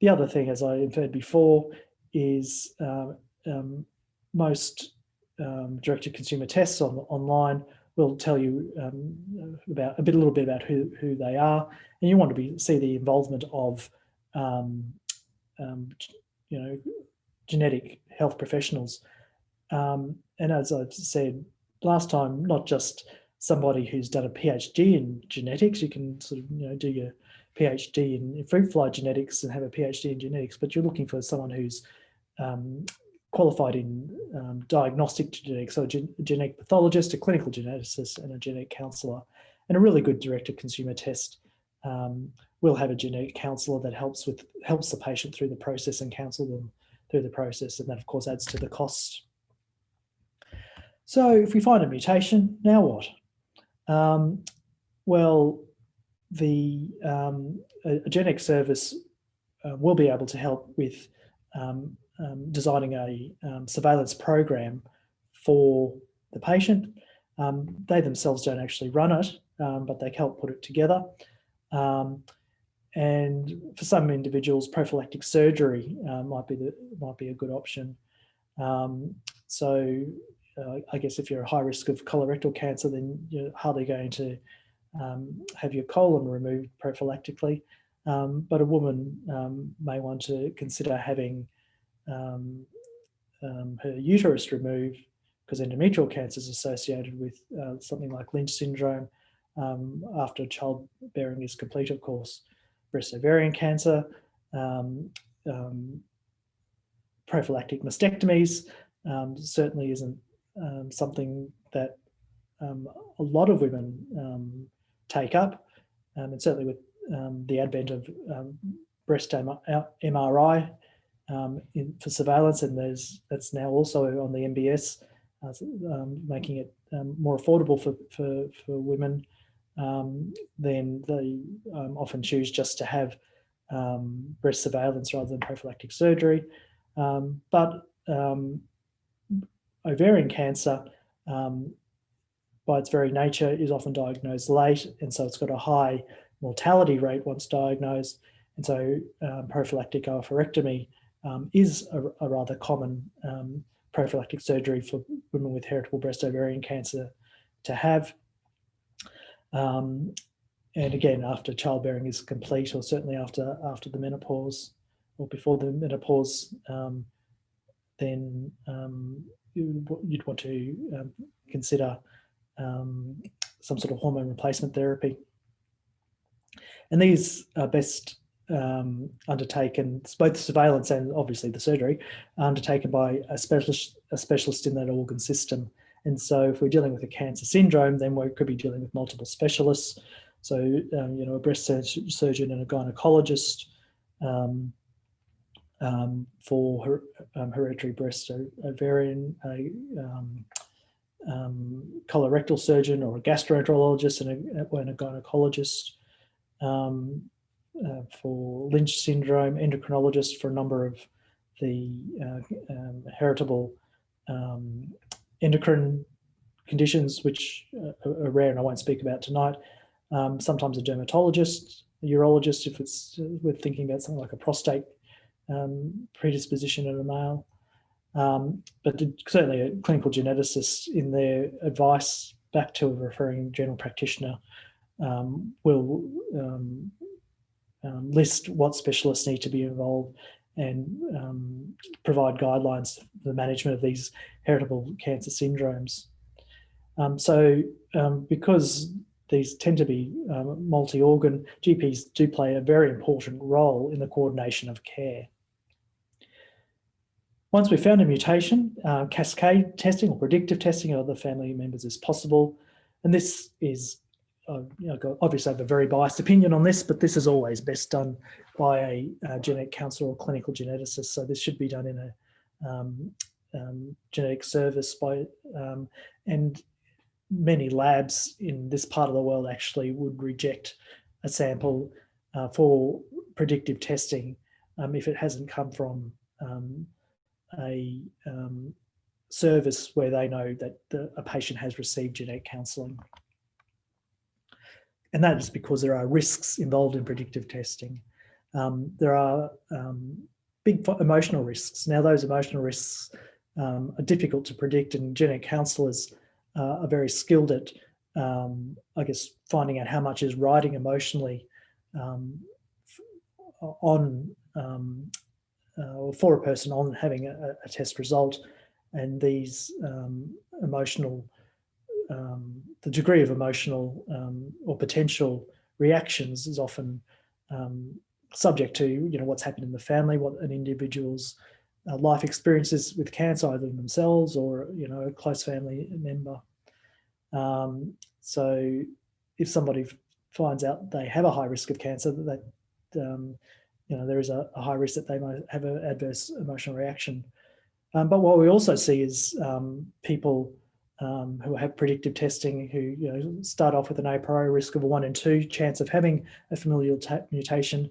A: the other thing, as I inferred before, is um, um, most um, direct-to-consumer tests on online will tell you um, about a bit, a little bit about who who they are, and you want to be see the involvement of, um, um, you know, genetic health professionals. and as I've said last time, not just somebody who's done a PhD in genetics. You can sort of you know do your PhD in fruit fly genetics and have a PhD in genetics, but you're looking for someone who's um, qualified in um, diagnostic genetics, so a gen genetic pathologist, a clinical geneticist, and a genetic counsellor. And a really good direct-to-consumer test um, will have a genetic counsellor that helps with helps the patient through the process and counsel them through the process, and that of course adds to the cost. So if we find a mutation, now what? Um, well, the um, a, a genetic service uh, will be able to help with um, um, designing a um, surveillance program for the patient. Um, they themselves don't actually run it, um, but they help put it together. Um, and for some individuals, prophylactic surgery uh, might be the, might be a good option. so uh, I guess if you're a high risk of colorectal cancer, then you're hardly going to have your colon removed prophylactically. Um, but a woman um, may want to consider having um, um, her uterus removed because endometrial cancer is associated with uh, something like Lynch syndrome um, after childbearing is complete, of course. Breast ovarian cancer, um, um, prophylactic mastectomies um, certainly isn't something that a lot of women take up. and certainly with the advent of breast MRI um, in, for surveillance, and there's that's now also on the MBS, uh, um, making it um, more affordable for for, for women. Um, then they um, often choose just to have um, breast surveillance rather than prophylactic surgery. Um, but um, ovarian cancer, um, by its very nature, is often diagnosed late, and so it's got a high mortality rate once diagnosed. And so prophylactic oophorectomy is a, a, rather common prophylactic surgery for women with heritable breast ovarian cancer to have. Um, and again, after childbearing is complete, or certainly after after the menopause or before the menopause, um, then um, you'd want to um, consider um, some sort of hormone replacement therapy. And these are best um, undertaken, both surveillance and obviously the surgery, undertaken by a specialist, a specialist in that organ system. And so if we're dealing with a cancer syndrome, then we could be dealing with multiple specialists. So, um, you know, a breast surgeon and a gynecologist um, um, for her, um, hereditary breast ovarian, a um, um, colorectal surgeon or a gastroenterologist and a, and a gynecologist uh, for Lynch syndrome, endocrinologist for a number of the uh, heritable endocrine conditions, which uh, are rare and I won't speak about tonight. Um, sometimes a dermatologist, a urologist, if it's uh, we're thinking about something like a prostate um, predisposition in a male. Um, but certainly a clinical geneticist in their advice back to a referring general practitioner um, will um, um, list what specialists need to be involved and um, provide guidelines for the management of these heritable cancer syndromes. Um, so um, because these tend to be um, multi-organ, GPs do play a very important role in the coordination of care. Once we've found a mutation, uh, cascade testing or predictive testing of other family members is possible. And this is, uh, you know, obviously I have a very biased opinion on this, but this is always best done by a, a genetic counselor or clinical geneticist. So this should be done in a um, um, genetic service by, um, and many labs in this part of the world actually would reject a sample uh, for predictive testing um, if it hasn't come from um, a um, service where they know that the, a patient has received genetic counselling. And that is because there are risks involved in predictive testing. Um, there are um, big emotional risks. Now those emotional risks um, are difficult to predict and genetic counsellors uh, are very skilled at, um, I guess, finding out how much is riding emotionally um, on um, uh, or for a person on having a, a test result and these emotional, um, the degree of emotional um, or potential reactions is often subject to, you know, what's happened in the family, what an individual's uh, life experiences with cancer, either themselves or, you know, a close family member. Um, so if somebody finds out they have a high risk of cancer, that, um, you know, there is a, a, high risk that they might have an adverse emotional reaction. Um, but what we also see is um, people um, who have predictive testing who you know, start off with an a priori risk of a one in two chance of having a familial mutation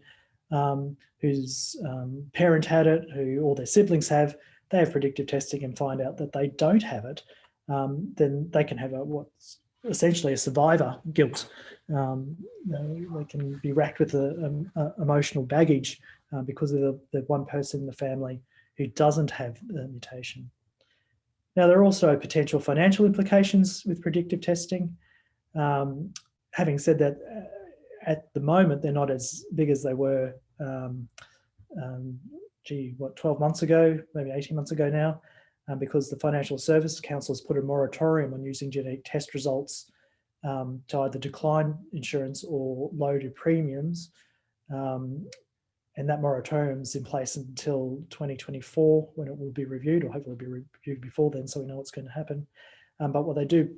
A: um, whose um, parent had it, who all their siblings have, they have predictive testing and find out that they don't have it, um, then they can have a what's essentially a survivor guilt. Um, you know, they can be racked with a, a, a emotional baggage uh, because of the, the, one person in the family who doesn't have the mutation. Now, there are also potential financial implications with predictive testing. Um, having said that, uh, at the moment, they're not as big as they were um, um, gee, what, 12 months ago, maybe 18 months ago now, um, because the Financial Services Council has put a moratorium on using genetic test results um, to either decline insurance or lower premiums. Um, and that moratorium is in place until 2024 when it will be reviewed or hopefully be reviewed before then so we know what's going to happen. Um, but what they do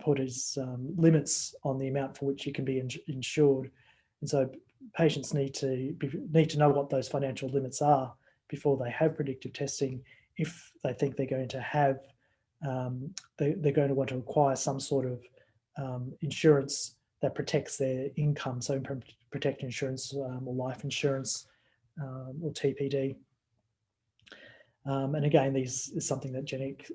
A: put is limits on the amount for which you can be insured. And so patients need to be, need to know what those financial limits are before they have predictive testing if they think they're going to have um, they, are going to want to acquire some sort of um, insurance that protects their income so protect insurance um, or life insurance um, or TPD. Um, and again, these is something that genetic,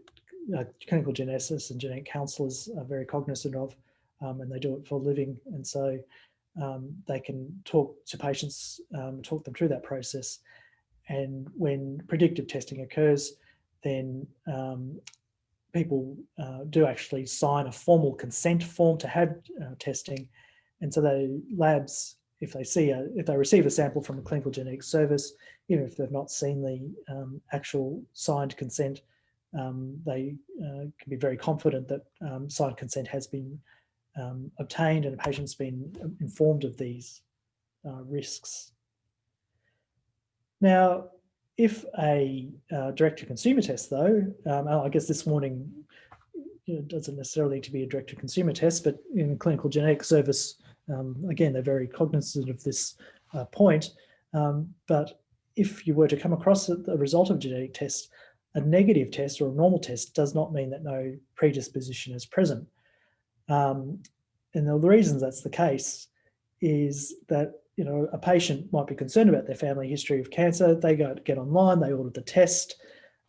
A: uh, clinical geneticists and genetic counsellors are very cognizant of, um, and they do it for a living. And so um, they can talk to patients, um, talk them through that process. And when predictive testing occurs, then people uh, do actually sign a formal consent form to have uh, testing. And so the labs, if they see a, if they receive a sample from a clinical genetics service, even if they've not seen the um, actual signed consent, um, they uh, can be very confident that um, signed consent has been um, obtained and a patient's been um, informed of these uh, risks. Now, if a uh, direct-to-consumer test, though, um, I guess this morning you know, doesn't necessarily need to be a direct-to-consumer test, but in clinical genetic service, um, again, they're very cognizant of this uh, point. Um, but if you were to come across a result of a genetic test, a negative test or a normal test does not mean that no predisposition is present. Um, and the reasons that's the case is that you know a patient might be concerned about their family history of cancer. They go get online, they order the test,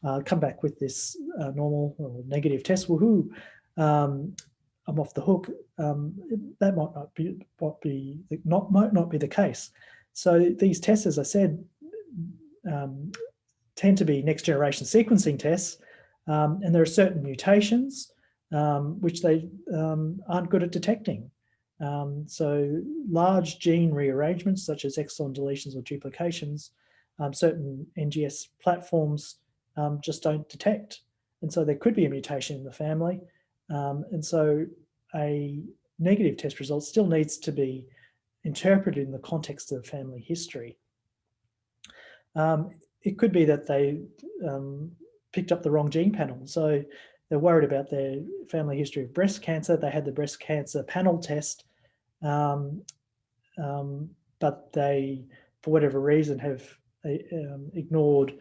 A: uh, come back with this uh, normal or negative test. Woohoo! Um, I'm off the hook. Um, that might not be what be not might not be the case. So these tests, as I said, um, tend to be next generation sequencing tests, um, and there are certain mutations um, which they um, aren't good at detecting. Um, so large gene rearrangements such as exon deletions or duplications, certain NGS platforms just don't detect. And so there could be a mutation in the family. Um, and so a negative test result still needs to be interpreted in the context of family history. it could be that they picked up the wrong gene panel. So they're worried about their family history of breast cancer. They had the breast cancer panel test, um, um, but they, for whatever reason, have uh, um, ignored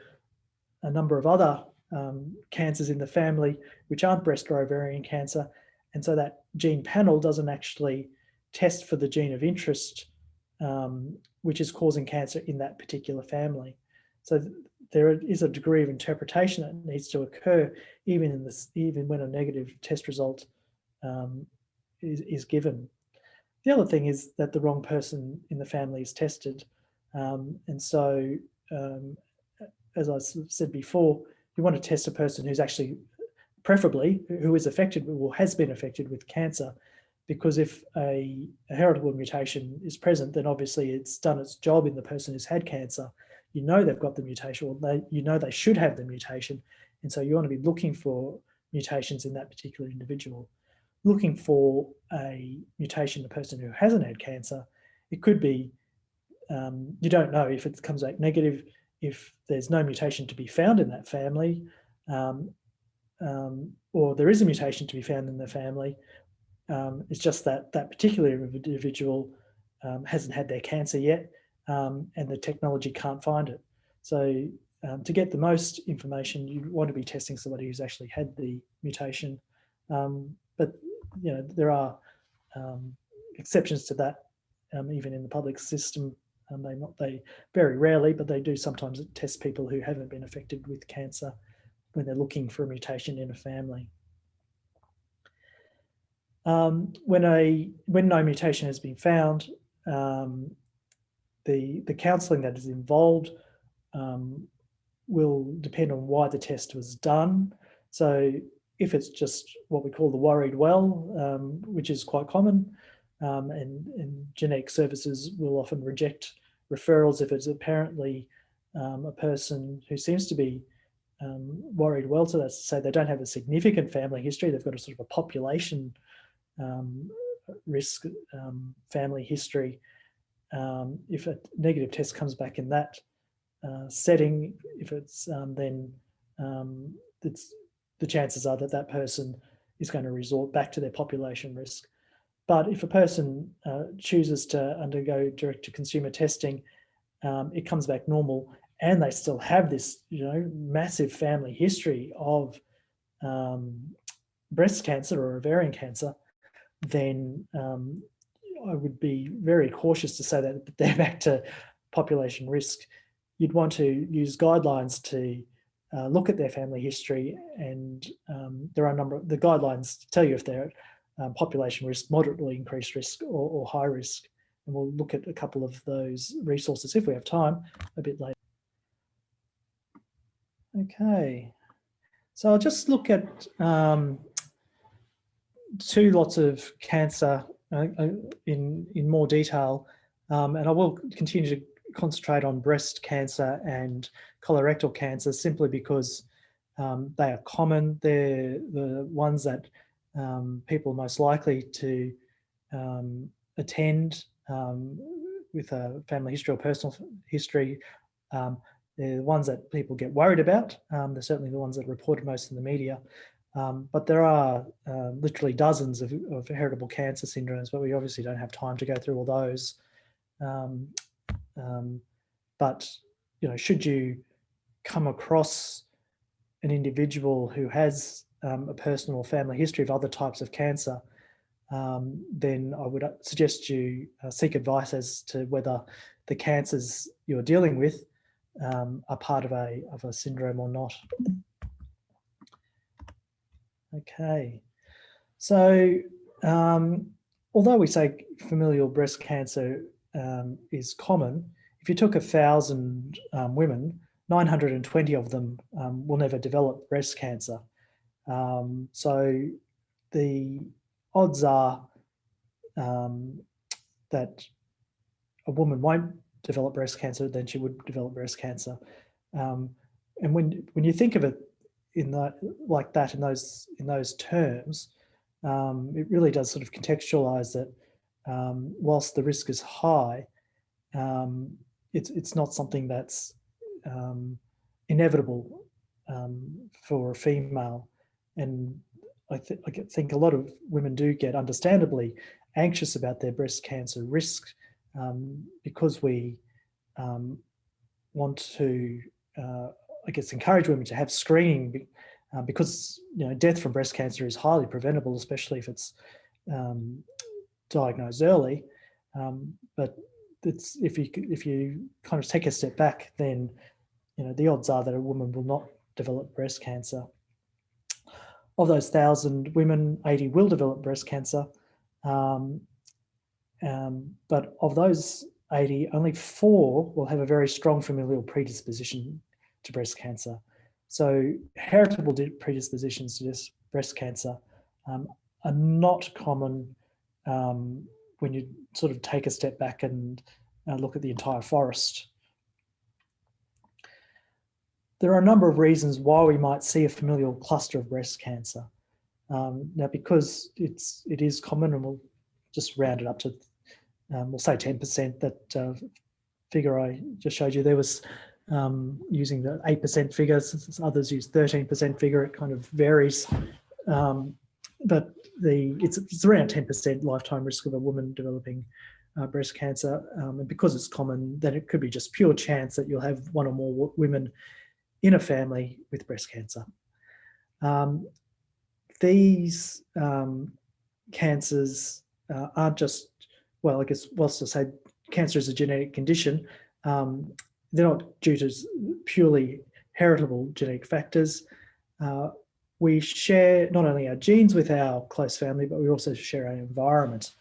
A: a number of other um, cancers in the family, which aren't breast or ovarian cancer. And so that gene panel doesn't actually test for the gene of interest, um, which is causing cancer in that particular family. So there is a degree of interpretation that needs to occur even in this, even when a negative test result um, is, is given. The other thing is that the wrong person in the family is tested. Um, and so, um, as I said before, you want to test a person who's actually, preferably, who is affected or has been affected with cancer, because if a, a heritable mutation is present, then obviously it's done its job in the person who's had cancer you know they've got the mutation or they, you know they should have the mutation. And so you want to be looking for mutations in that particular individual. Looking for a mutation in a person who hasn't had cancer, it could be, um, you don't know if it comes back negative, if there's no mutation to be found in that family, um, um, or there is a mutation to be found in the family, um, it's just that that particular individual um, hasn't had their cancer yet, um, and the technology can't find it. So to get the most information, you want to be testing somebody who's actually had the mutation. But you know there are exceptions to that, even in the public system. Um, they not they very rarely, but they do sometimes test people who haven't been affected with cancer when they're looking for a mutation in a family. when a when no mutation has been found, um, the, the counselling that is involved um, will depend on why the test was done. So if it's just what we call the worried well, um, which is quite common, um, and, and, genetic services will often reject referrals if it's apparently um, a person who seems to be um, worried well. To say they don't have a significant family history. They've got a sort of a population um, risk family history um, if a negative test comes back in that uh, setting, if it's um, then um, it's, the chances are that that person is going to resort back to their population risk. But if a person uh, chooses to undergo direct to consumer testing, um, it comes back normal and they still have this, you know, massive family history of um, breast cancer or ovarian cancer, then um, I would be very cautious to say that [LAUGHS] they're back to population risk. you'd want to use guidelines to uh, look at their family history and um, there are a number of the guidelines tell you if they're um, population risk, moderately increased risk or, or, high risk. And we'll look at a couple of those resources if we have time a bit later. Okay, so I'll just look at um, two lots of cancer uh, uh in, in more detail um, and I will continue to concentrate on breast cancer and colorectal cancer simply because um, they are common. They're the ones that um, people most likely to um, attend um, with a family history or personal history. Um, they're the ones that people get worried about. Um, they're certainly the ones that are reported most in the media. but there are uh, literally dozens of, of heritable cancer syndromes, but we obviously don't have time to go through all those. But you know, should you come across an individual who has um, a personal or family history of other types of cancer, um, then I would uh, suggest you uh, seek advice as to whether the cancers you're dealing with um, are part of a, of a syndrome or not. Okay, so um, although we say familial breast cancer um, is common, if you took a thousand um, women, 920 of them will never develop breast cancer. Um, so the odds are um, that a woman won't develop breast cancer, then she would develop breast cancer. Um, and when when you think of it in that like that in those in those terms, it really does sort of contextualize that um, whilst the risk is high, um, it's, it's not something that's um, inevitable um, for a female. And I, th I, think a lot of women do get understandably anxious about their breast cancer risk um, because we um, want to, uh, I guess, encourage women to have screening uh, because you know death from breast cancer is highly preventable, especially if it's um, diagnosed early. Um, but it's if you if you kind of take a step back, then you know the odds are that a woman will not develop breast cancer. Of those thousand women, 80 will develop breast cancer. Um, um, but of those 80, only four will have a very strong familial predisposition to breast cancer. So heritable predispositions to this breast cancer um, are not common um, when you sort of take a step back and uh, look at the entire forest. There are a number of reasons why we might see a familial cluster of breast cancer. Um, now, because it's it is common, and we'll just round it up to, um, we'll say 10%. That uh, figure I just showed you there was um, using the 8% figures. Others use 13% figure. It kind of varies. Um, but the it's, it's around 10% lifetime risk of a woman developing uh, breast cancer. Um, and because it's common, then it could be just pure chance that you'll have one or more women in a family with breast cancer. Um, these um, cancers uh, aren't just, well, I guess, whilst I say cancer is a genetic condition, um, they're not due to purely heritable genetic factors. Uh, we share not only our genes with our close family, but we also share our environment.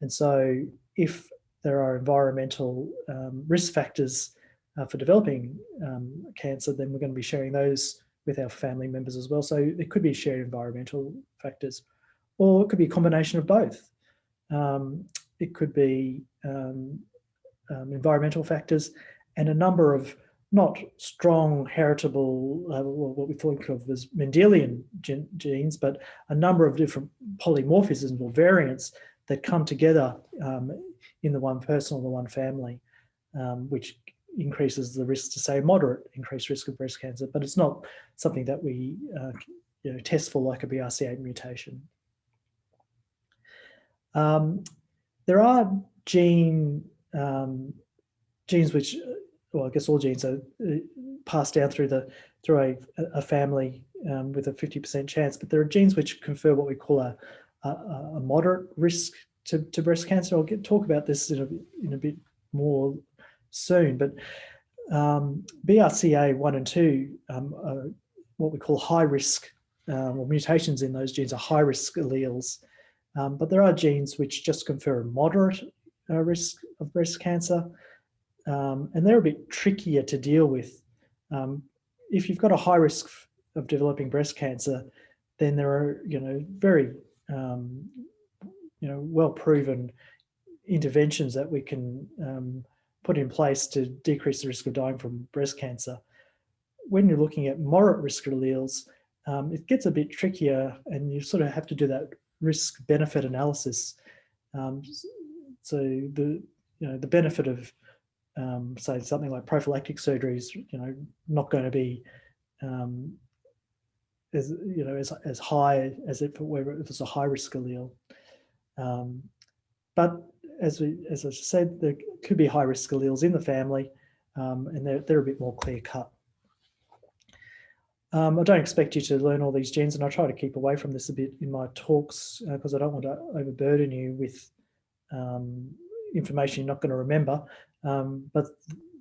A: And so if there are environmental um, risk factors uh, for developing um, cancer, then we're going to be sharing those with our family members as well. So it could be shared environmental factors, or it could be a combination of both. Um, it could be um, um, environmental factors and a number of not strong heritable, uh, what we think of as Mendelian gen genes, but a number of different polymorphisms or variants that come together um, in the one person or the one family, um, which increases the risk to say moderate increased risk of breast cancer, but it's not something that we uh, you know, test for like a BRCA mutation. Um, there are gene um, genes which well, I guess all genes are uh, passed down through the through a, a family um, with a 50% chance, but there are genes which confer what we call a, a, a moderate risk to, to breast cancer. I'll get talk about this in a, in a bit more soon, but Um, BRCA1 and 2, um, what we call high risk um, or mutations in those genes are high risk alleles. Um, but there are genes which just confer a moderate uh, risk of breast cancer. Um, and they're a bit trickier to deal with. If you've got a high risk of developing breast cancer, then there are, you know, very, you know, well proven interventions that we can put in place to decrease the risk of dying from breast cancer. When you're looking at moderate risk alleles, um, it gets a bit trickier and you sort of have to do that risk benefit analysis. Um, so the, you know, the benefit of um, say something like prophylactic surgery is, you know, not going to be um, as, you know, as, as high as if it were if it's a high risk allele. Um, but as we, as I said, there could be high risk alleles in the family um, and they're, they're a bit more clear cut. Um, I don't expect you to learn all these genes and I try to keep away from this a bit in my talks because uh, I don't want to overburden you with um, information you're not going to remember. Um, but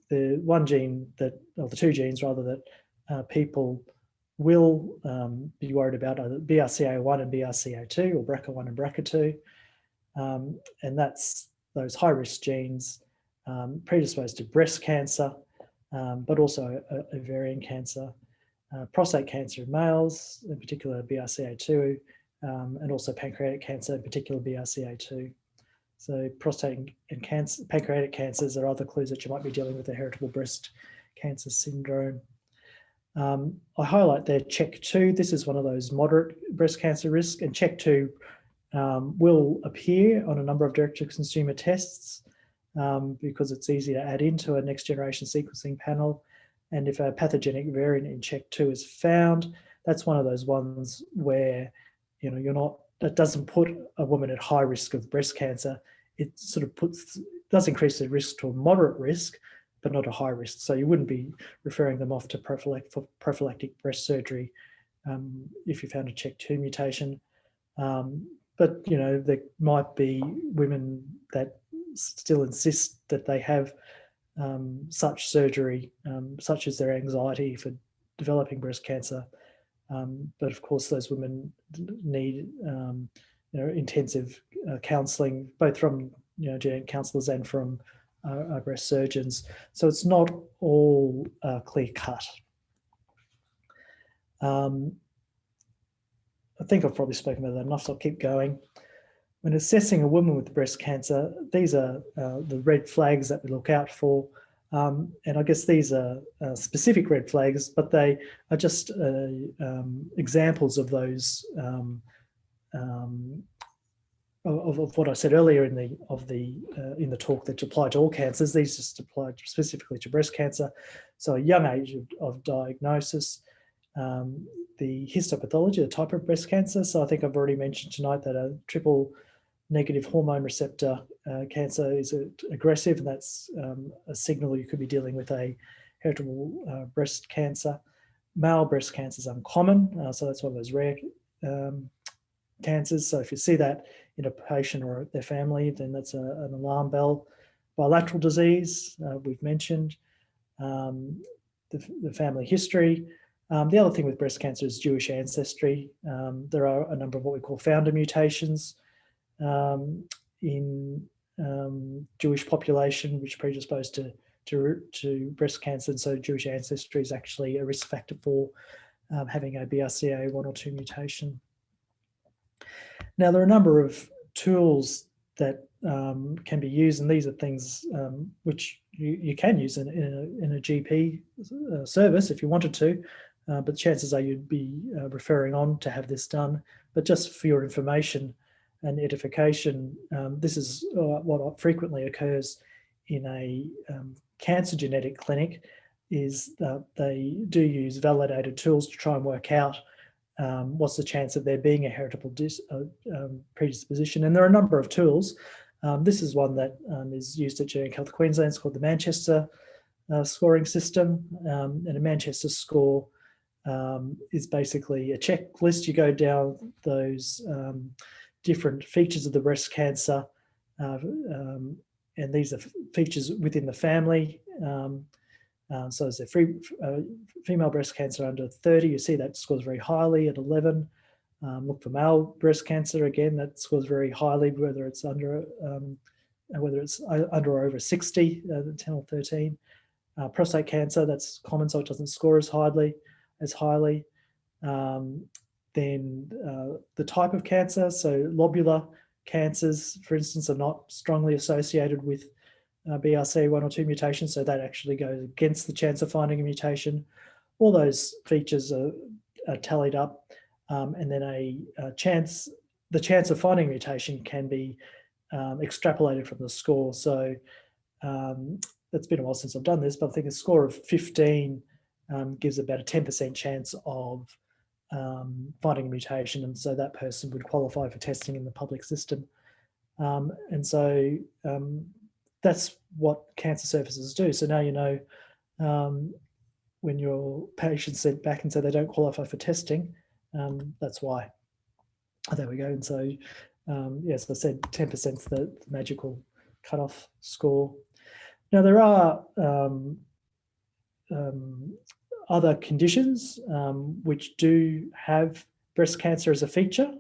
A: the one gene that, or the two genes rather, that uh, people will um, be worried about are BRCA1 and BRCA2 or BRCA1 and BRCA2. Um, and that's those high risk genes um, predisposed to breast cancer, but also ovarian cancer uh, prostate cancer in males, in particular BRCA2, um, and also pancreatic cancer, in particular BRCA2. So prostate and cancer, pancreatic cancers are other clues that you might be dealing with a heritable breast cancer syndrome. Um, I highlight there CHEK2. This is one of those moderate breast cancer risk and CHEK2 um, will appear on a number of direct-to-consumer tests um, because it's easy to add into a next generation sequencing panel and if a pathogenic variant in CHEK2 is found, that's one of those ones where, you know, you're not, that doesn't put a woman at high risk of breast cancer. It sort of puts, does increase the risk to a moderate risk, but not a high risk. So you wouldn't be referring them off to prophylactic, for prophylactic breast surgery um, if you found a CHEK2 mutation. Um, but, you know, there might be women that still insist that they have um, such surgery, um, such as their anxiety for developing breast cancer. Um, but of course, those women need um, you know, intensive uh, counselling, both from you know, genetic counsellors and from uh, breast surgeons. So it's not all uh, clear cut. Um, I think I've probably spoken about that enough, so I'll keep going. When assessing a woman with breast cancer, these are uh, the red flags that we look out for. Um, and I guess these are uh, specific red flags, but they are just uh, um, examples of those um, um of, of, what I said earlier in the of the uh, in the talk that apply to all cancers. These just apply specifically to breast cancer. So a young age of, of diagnosis, um, the histopathology, the type of breast cancer. So I think I've already mentioned tonight that a triple negative hormone receptor uh, cancer is aggressive, and that's um, a signal you could be dealing with a heritable uh, breast cancer. Male breast cancer is uncommon, uh, so that's one of those rare um, cancers. So if you see that in a patient or their family, then that's a, an alarm bell. Bilateral disease, uh, we've mentioned, um, the, the, family history. Um, the other thing with breast cancer is Jewish ancestry. Um, there are a number of what we call founder mutations, um, in um, Jewish population, which predispose to, to, to breast cancer. And so Jewish ancestry is actually a risk factor for um, having a BRCA1 or 2 mutation. Now, there are a number of tools that um, can be used, and these are things um, which you, you can use in, in, a, in a GP uh, service if you wanted to, uh, but chances are you'd be uh, referring on to have this done. But just for your information, and edification. Um, this is uh, what frequently occurs in a um, cancer genetic clinic is that they do use validated tools to try and work out um, what's the chance of there being a heritable uh, um, predisposition. And there are a number of tools. Um, this is one that um, is used at Genetic Health Queensland. It's called the Manchester uh, scoring system. and a Manchester score is basically a checklist. You go down those different features of the breast cancer. Uh, um, and these are features within the family. Um, Uh, so as a free, uh, female breast cancer under 30, you see that scores very highly at 11. Um, look for male breast cancer again, that scores very highly, whether it's under um, whether it's under or over 60, uh, 10 or 13. Uh, prostate cancer, that's common, so it doesn't score as highly. As highly. Um, then uh, the type of cancer, so lobular cancers, for instance, are not strongly associated with uh, BRCA1 or 2 mutations, so that actually goes against the chance of finding a mutation. All those features are, are tallied up, um, and then a, a, chance, the chance of finding mutation can be um, extrapolated from the score. So um, it's been a while since I've done this, but I think a score of 15 um, gives about a 10% chance of um, finding a mutation, and so that person would qualify for testing in the public system. Um, and so um, that's what cancer services do. So now you know um, when your patient's sent back and say they don't qualify for testing, um, that's why. There we go. And so, yes, I said 10% is the magical cutoff score. Now there are um, other conditions um, which do have breast cancer as a feature.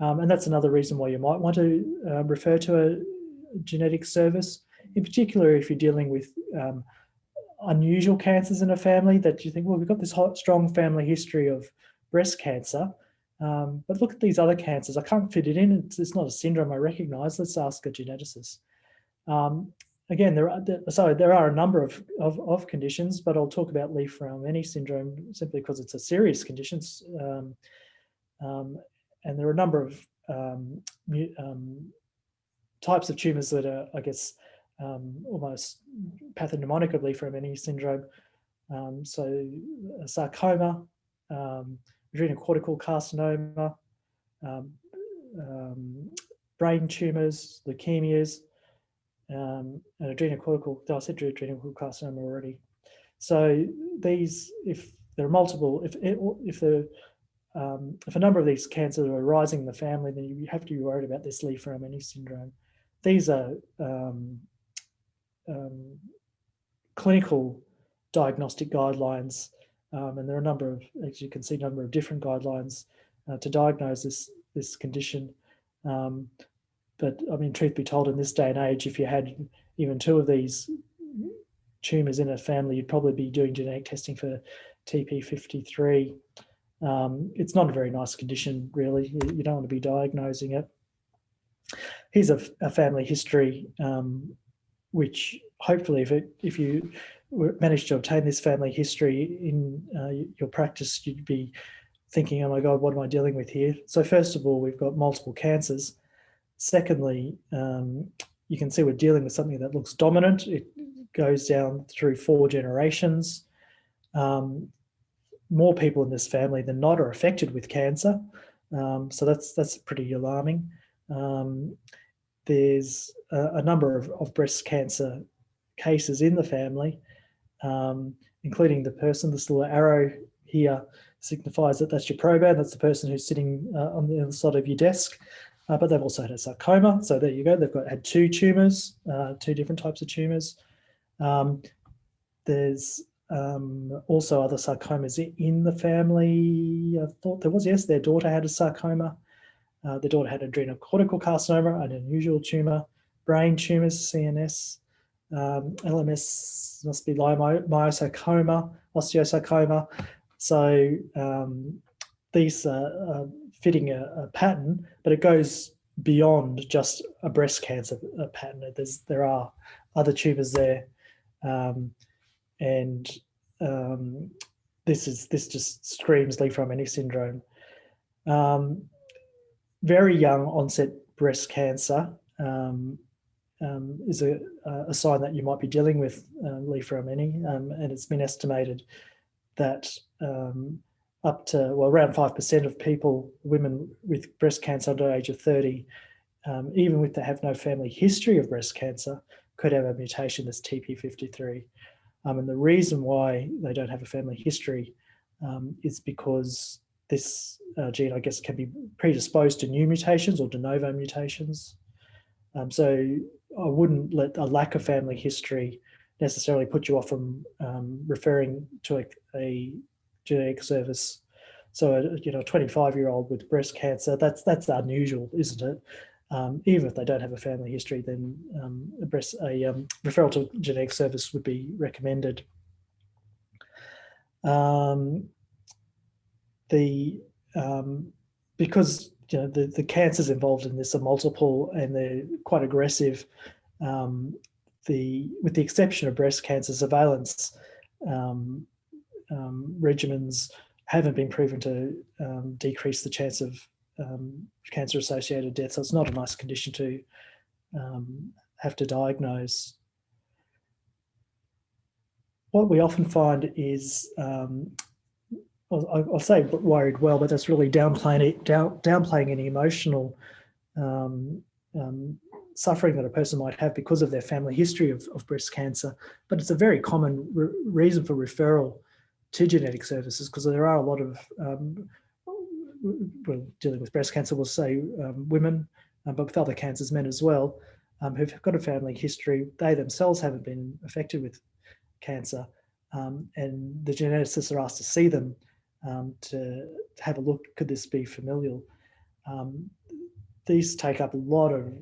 A: and that's another reason why you might want to uh, refer to a genetic service in particular if you're dealing with um, unusual cancers in a family that you think, well, we've got this hot, strong family history of breast cancer, um, but look at these other cancers. I can't fit it in. It's, it's, not a syndrome I recognize. Let's ask a geneticist. Um, again, there are, so there are a number of, of, of, conditions, but I'll talk about Li-Fraumeni syndrome simply because it's a serious condition. Um, um, and there are a number of um, um, types of tumors that are, I guess, um, almost pathognomonic from any syndrome. Um, so sarcoma, adrenocortical carcinoma, brain tumours, leukemias, um, and adrenocortical, said adrenocortical carcinoma already. So these, if there are multiple, if if the um, if a number of these cancers are arising in the family, then you have to be worried about this Li-Fraumeni syndrome. These are um, um, clinical diagnostic guidelines, um, and there are a number of, as you can see, a number of different guidelines uh, to diagnose this this condition. But I mean, truth be told, in this day and age, if you had even two of these tumours in a family, you'd probably be doing genetic testing for TP53. Um, it's not a very nice condition, really. You, don't want to be diagnosing it. Here's a, a family history um, which hopefully if, it, if you manage to obtain this family history in uh, your practice, you'd be thinking, oh my God, what am I dealing with here? So first of all, we've got multiple cancers. Secondly, um, you can see we're dealing with something that looks dominant. It goes down through four generations. Um, more people in this family than not are affected with cancer. Um, so that's that's pretty alarming. Um, there's a, a number of, of, breast cancer cases in the family, um, including the person, this little arrow here signifies that that's your proband, that's the person who's sitting uh, on the other side of your desk. Uh, but they've also had a sarcoma. So there you go. They've got had two tumors, uh, two different types of tumors. Um, there's um, also other sarcomas in the family. I thought there was, yes, their daughter had a sarcoma. Uh, the daughter had adrenocortical carcinoma, an unusual tumor, brain tumors, CNS, um, LMS must be leiomyosarcoma, osteosarcoma. So um, these are fitting a, a, pattern, but it goes beyond just a breast cancer a pattern. There's, there are other tumors there. Um, and um, this is this just screams Li-Fraumeni syndrome. Um, very young onset breast cancer um, um, is a, a, sign that you might be dealing with uh, Li-Fraumeni, um, and it's been estimated that up to, well, around 5% of people, women with breast cancer under age of 30, um, even if they have no family history of breast cancer, could have a mutation that's TP53. Um, and the reason why they don't have a family history um, is because this uh, gene, I guess, can be predisposed to new mutations or de novo mutations. Um, so I wouldn't let a lack of family history necessarily put you off from um, referring to a, a, genetic service. So, a, you know, 25 year old with breast cancer, that's that's unusual, isn't it? Um, even if they don't have a family history, then um, a, breast, a um, referral to genetic service would be recommended. Um, the um, because you know the, the cancers involved in this are multiple and they're quite aggressive. Um, the with the exception of breast cancer surveillance um, um, regimens haven't been proven to um, decrease the chance of um, cancer associated death. So it's not a nice condition to um, have to diagnose. What we often find is um, I'll, I'll, say worried well, but that's really downplaying down, downplaying any emotional um, suffering that a person might have because of their family history of, of breast cancer. But it's a very common re reason for referral to genetic services because there are a lot of, um, well, dealing with breast cancer, we'll say um, women, uh, but with other cancers, men as well, um, who've got a family history. They themselves haven't been affected with cancer. Um, and the geneticists are asked to see them um, to, have a look, could this be familial? These take up a lot of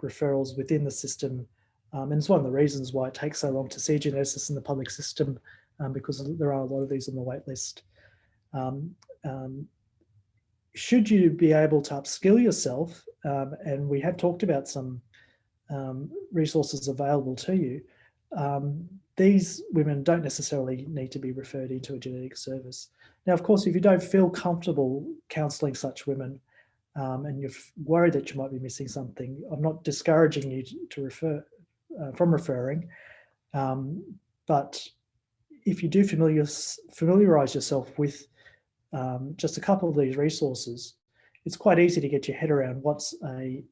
A: referrals within the system. And it's one of the reasons why it takes so long to see geneticists in the public system um, because there are a lot of these on the wait list. Um, should you be able to upskill yourself, and we have talked about some resources available to you, um, these women don't necessarily need to be referred into a genetic service. Now, of course, if you don't feel comfortable counselling such women um, and you're worried that you might be missing something, I'm not discouraging you to refer uh, from referring, um, but if you do familiar, familiarise yourself with um, just a couple of these resources, it's quite easy to get your head around what's a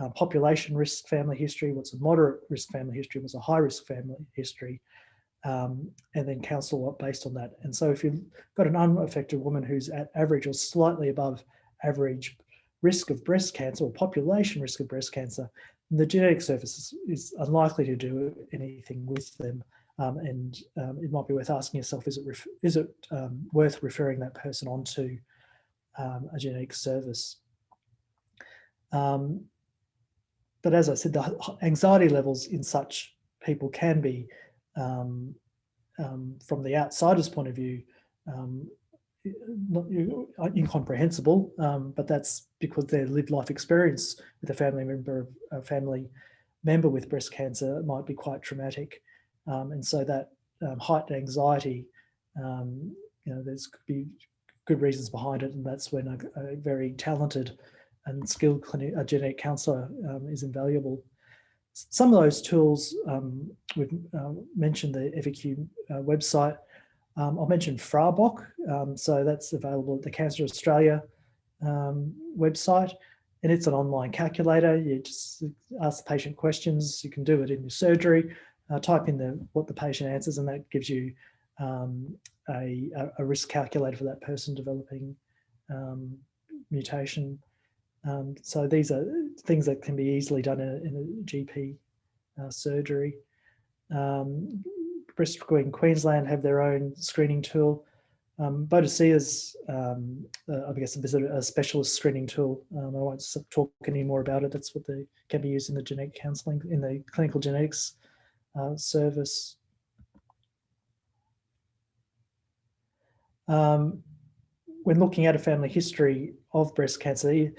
A: uh, population risk family history, what's a moderate risk family history, what's a high risk family history, um, and then counsel what based on that. And so if you've got an unaffected woman who's at average or slightly above average risk of breast cancer or population risk of breast cancer, the genetic service is unlikely to do anything with them. Um, and um, it might be worth asking yourself, is it, is it um, worth referring that person onto um, a genetic service? Um, but as I said, the anxiety levels in such people can be, um, from the outsider's point of view, not incomprehensible, but that's because their lived life experience with a family member, a family member with breast cancer might be quite traumatic. Um, and so that um, heightened anxiety, you know, there's could be good reasons behind it. And that's when a, a very talented and skilled clinic, a genetic counsellor um, is invaluable. Some of those tools, um, we've uh, mentioned the EviQ uh, website. Um, I'll mention FRABOC, um, so that's available at the Cancer Australia um, website, and it's an online calculator. You just ask the patient questions. You can do it in your surgery. Uh, type in the what the patient answers, and that gives you um, a, a, risk calculator for that person developing mutation um, so these are things that can be easily done in a, in a GP uh, surgery. Um, Breast Screen Queensland have their own screening tool. Um, BOADICEA um, uh, I guess, a, a specialist screening tool. Um, I won't talk any more about it. That's what they can be used in the genetic counselling, in the clinical genetics uh, service. Um, when looking at a family history of breast cancer, it,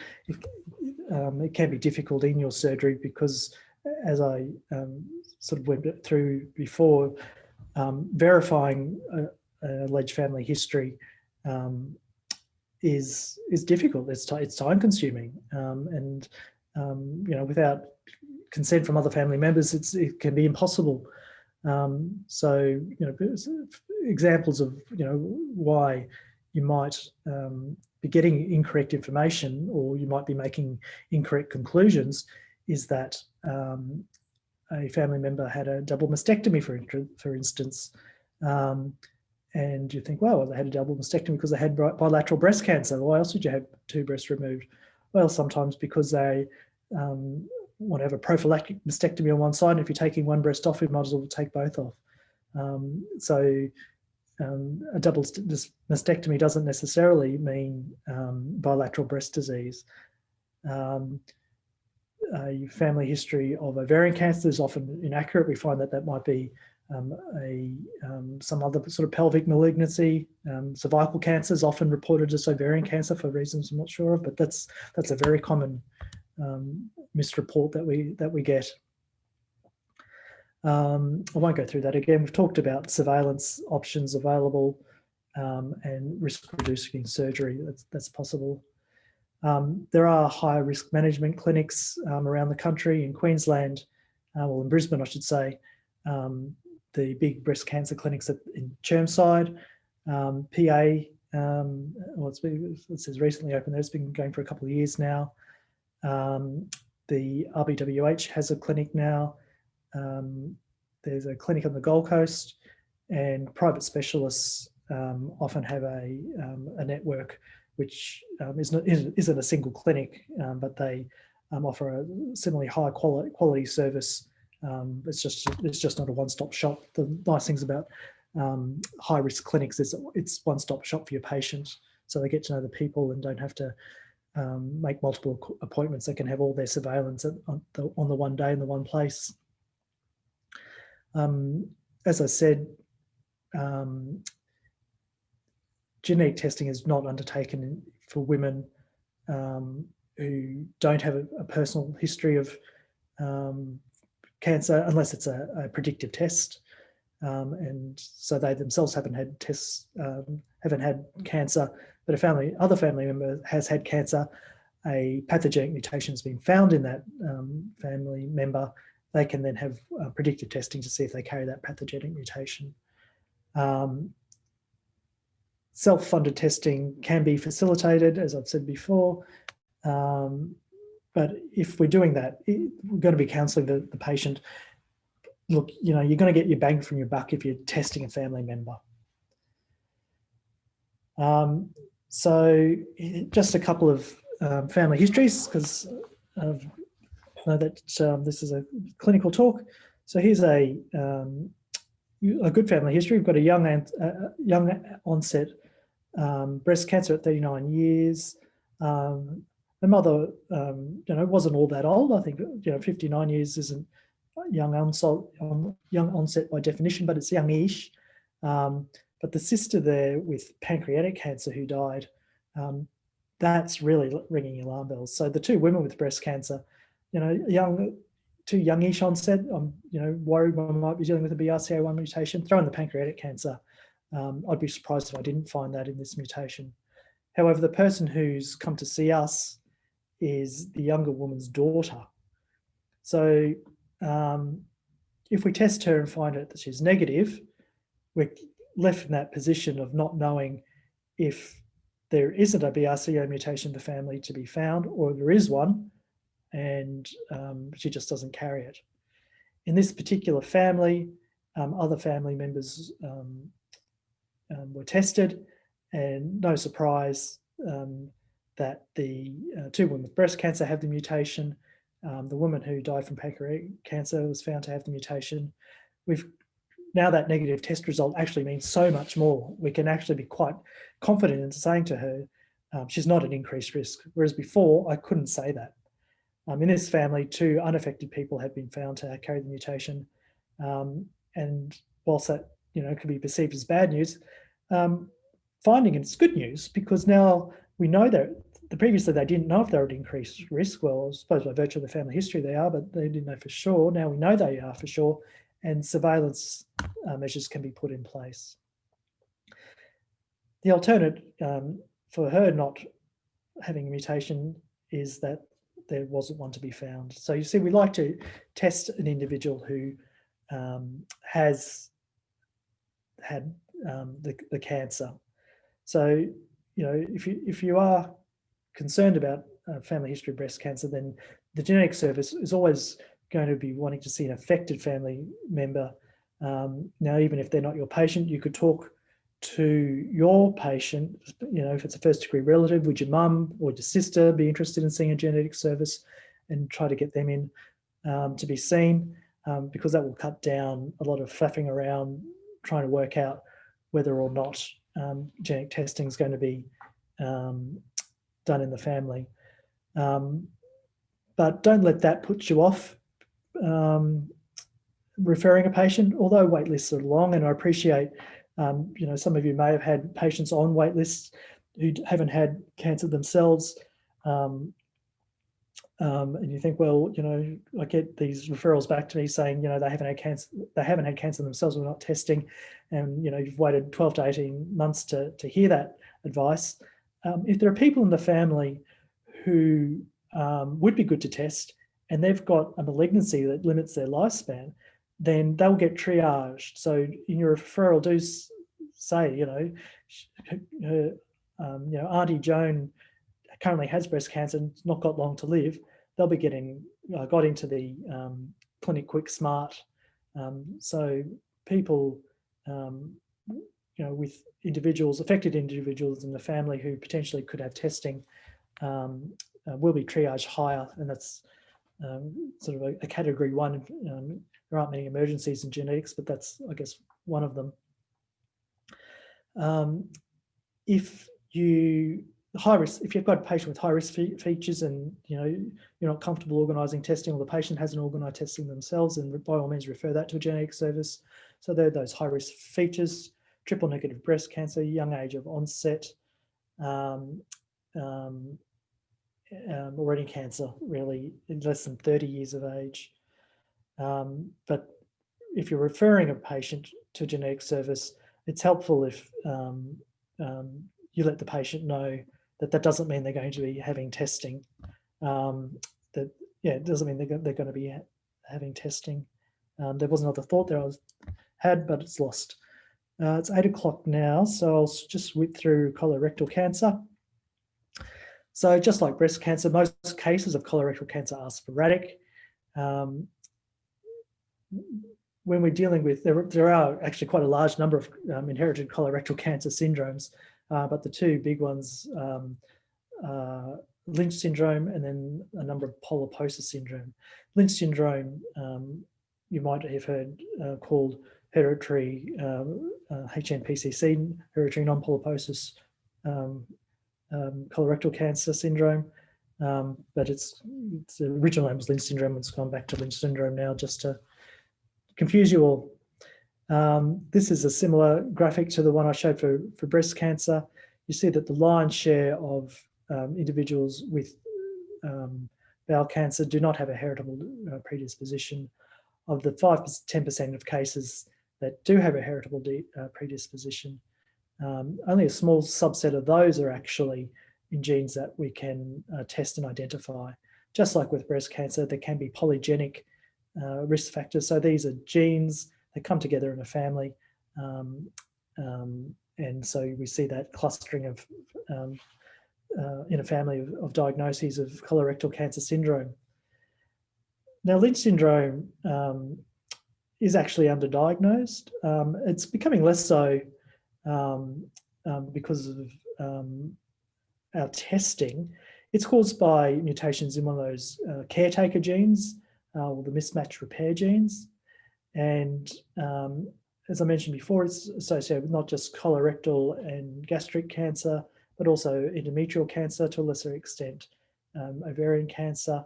A: um, it can be difficult in your surgery because as I um, sort of went through before, um, verifying a, a alleged family history um, is is difficult. It's it's time consuming, um, and you know without consent from other family members, it's it can be impossible. so you know examples of you know why you might um, be getting incorrect information or you might be making incorrect conclusions is that um, a family member had a double mastectomy, for, for instance, um, and you think, well, they had a double mastectomy because they had bilateral breast cancer. Why else would you have two breasts removed? Well, sometimes because they um, a prophylactic mastectomy on one side. And if you're taking one breast off, you might as well take both off. Um, so um, a double mastectomy doesn't necessarily mean um, bilateral breast disease. Um, a family history of ovarian cancer is often inaccurate. We find that that might be um, a um, some other sort of pelvic malignancy. Cervical cancer is often reported as ovarian cancer for reasons I'm not sure of, but that's that's a very common um, misreport that we that we get. Um, I won't go through that again. We've talked about surveillance options available um, and risk reducing surgery that's, that's possible. Um, there are high risk management clinics um, around the country in Queensland, uh, well in Brisbane I should say, um, the big breast cancer clinics at, in Chermside, um, PA, well it's been, it says recently opened it's been going for a couple of years now. The RBWH has a clinic now, um, there's a clinic on the Gold Coast and private specialists um, often have a, um, a network which um, is not, isn't a single clinic, um, but they um, offer a similarly high quality, quality service. it's just it's just not a one-stop shop. The nice things about high risk clinics is it's one-stop shop for your patient. So they get to know the people and don't have to um, make multiple appointments. They can have all their surveillance on the, on the one day in the one place. Um, as I said, um, genetic testing is not undertaken for women um, who don't have a, a personal history of um, cancer unless it's a, a predictive test. Um, and so they themselves haven't had tests, haven't had cancer, but a family, other family member has had cancer, a pathogenic mutation has been found in that family member they can then have uh, predictive testing to see if they carry that pathogenic mutation. Um, Self-funded testing can be facilitated, as I've said before, um, but if we're doing that, it, we're going to be counselling the, the patient. Look, you know, you're going to get your bang from your buck if you're testing a family member. Um, so just a couple of um, family histories because I've know that um, this is a clinical talk. So here's a um, a good family history. We've got a young uh, young onset um, breast cancer at 39 years. Um, my mother, um, you know, wasn't all that old. I think you know 59 years isn't young onset, um, young onset by definition, but it's youngish. Um, but the sister there with pancreatic cancer who died, that's really ringing alarm bells. So the two women with breast cancer you know, young, too youngish onset, I'm, you know, worried one might be dealing with a BRCA1 mutation, throw in the pancreatic cancer. Um, I'd be surprised if I didn't find that in this mutation. However, the person who's come to see us is the younger woman's daughter. So um, if we test her and find out that she's negative, we're left in that position of not knowing if there isn't a BRCA mutation in the family to be found, or there is one, and um, she just doesn't carry it. In this particular family, um, other family members um, um were tested and no surprise um, that the uh, two women with breast cancer have the mutation. Um, the woman who died from pancreatic cancer was found to have the mutation. We've now that negative test result actually means so much more. We can actually be quite confident in saying to her, um, she's not at increased risk. Whereas before I couldn't say that. Um, in this family, two unaffected people have been found to carry the mutation. Um, and whilst that you know could be perceived as bad news, um, finding it's good news because now we know that the previously they didn't know if they were at increased risk. Well, I suppose by virtue of the family history they are, but they didn't know for sure. Now we know they are for sure, and surveillance uh, measures can be put in place. The alternate um, for her not having a mutation is that there wasn't one to be found. So you see, we like to test an individual who um, has had um, the, the cancer. So, you know, if you, if you are concerned about uh, family history of breast cancer, then the genetic service is always going to be wanting to see an affected family member. Um, now, even if they're not your patient, you could talk to your patient, you know, if it's a first degree relative, would your mum or your sister be interested in seeing a genetic service and try to get them in? um, to be seen um, because that will cut down a lot of faffing around trying to work out whether or not um, genetic testing is going to be um, done in the family. Um, but don't let that put you off um, referring a patient, although wait lists are long and I appreciate, um, you know, some of you may have had patients on wait lists who haven't had cancer themselves. Um, um, and you think, well, you know, I get these referrals back to me saying, you know, they haven't had cancer, they haven't had cancer themselves, we're not testing. And, you know, you've waited 12 to 18 months to, to hear that advice. Um, if there are people in the family who um, would be good to test and they've got a malignancy that limits their lifespan, then they'll get triaged. So in your referral, do say, you know, her, um, you know, Auntie Joan currently has breast cancer, and not got long to live they'll be getting uh, got into the um, Clinic Quick Smart. Um, so people, um, you know, with individuals, affected individuals in the family who potentially could have testing um, uh, will be triaged higher. And that's um, sort of a, a, category one. Um, there aren't many emergencies in genetics, but that's, I guess, one of them. if you high risk, if you've got a patient with high risk fe features and you know you're not comfortable organising testing or the patient hasn't organised testing themselves, and by all means refer that to a genetic service. So there are those high risk features, triple negative breast cancer, young age of onset, um, um, um, already cancer, really less than 30 years of age. Um, but if you're referring a patient to genetic service, it's helpful if um, um, you let the patient know that that doesn't mean they're going to be having testing. Um, that yeah, it doesn't mean they're, they're going to be ha having testing. Um, there was another thought there I was, had, but it's lost. Uh, it's eight o'clock now, so I'll just whip through colorectal cancer. So just like breast cancer, most cases of colorectal cancer are sporadic. Um, when we're dealing with, there, there are actually quite a large number of um, inherited colorectal cancer syndromes, uh, but the two big ones, um, uh, Lynch syndrome and then a number of polyposis syndrome. Lynch syndrome, um, you might have heard uh, called hereditary um, uh, HNPCC, hereditary non-polyposis um, colorectal cancer syndrome. Um, but its, its original name was Lynch syndrome. It's gone back to Lynch syndrome now just to confuse you all. Um, this is a similar graphic to the one I showed for, for breast cancer. You see that the lion's share of um, individuals with um, bowel cancer do not have a heritable uh, predisposition. Of the 5 10% of cases that do have a heritable uh, predisposition, um, only a small subset of those are actually in genes that we can uh, test and identify. Just like with breast cancer, there can be polygenic uh, risk factors. So these are genes that come together in a family. Um, um, and so we see that clustering of um, uh, in a family of, of, diagnoses of colorectal cancer syndrome. Now, Lynch syndrome um, is actually underdiagnosed. Um, it's becoming less so um, because of our testing. It's caused by mutations in one of those uh, caretaker genes uh, or the mismatch repair genes. And um, as I mentioned before, it's associated with not just colorectal and gastric cancer, but also endometrial cancer to a lesser extent, um, ovarian cancer,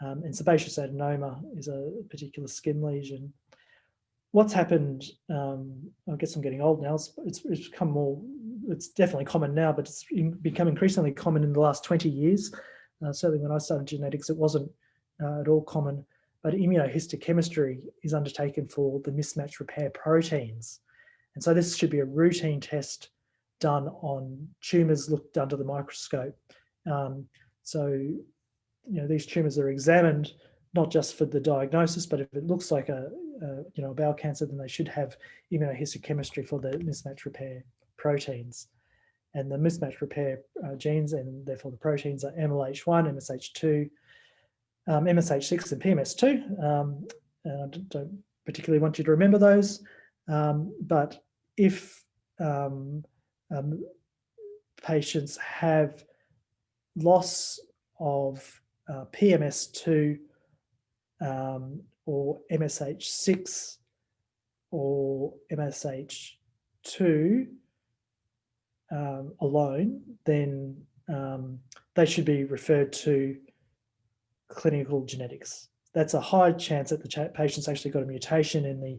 A: um, and sebaceous adenoma is a particular skin lesion. What's happened, um, I guess I'm getting old now, it's, it's, it's, become more, it's definitely common now, but it's become increasingly common in the last 20 years. Uh, certainly when I started genetics, it wasn't uh, at all common but immunohistochemistry is undertaken for the mismatch repair proteins. And so this should be a routine test done on tumours looked under the microscope. Um, so, you know, these tumours are examined not just for the diagnosis, but if it looks like a, a you know, bowel cancer, then they should have immunohistochemistry for the mismatch repair proteins. And the mismatch repair uh, genes and therefore the proteins are MLH1, MSH2, um, MSH6 and PMS2. Um, and I don't particularly want you to remember those, um, but if um, um, patients have loss of uh, PMS2 um, or MSH6 or MSH2 um, alone, then um, they should be referred to clinical genetics. That's a high chance that the patient's actually got a mutation in the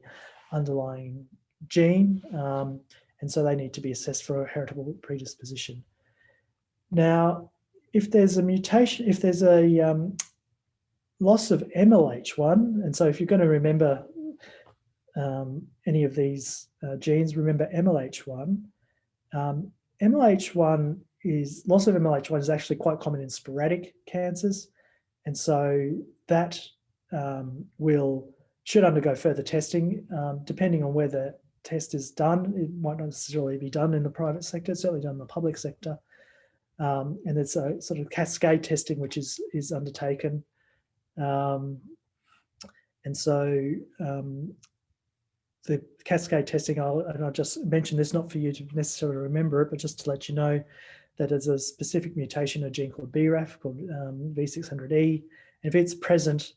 A: underlying gene, um, and so they need to be assessed for a heritable predisposition. Now, if there's a mutation, if there's a um, loss of MLH1, and so if you're going to remember um, any of these uh, genes, remember MLH1. Um, MLH1 is, loss of MLH1 is actually quite common in sporadic cancers. And so that um, will, should undergo further testing, um, depending on where the test is done. It might not necessarily be done in the private sector, certainly done in the public sector. Um, and there's a sort of cascade testing which is, is undertaken. Um, and so um, the cascade testing, I'll, and I'll just mention this not for you to necessarily remember it, but just to let you know that there's a specific mutation, a gene called BRAF, called um, V600E. And if it's present,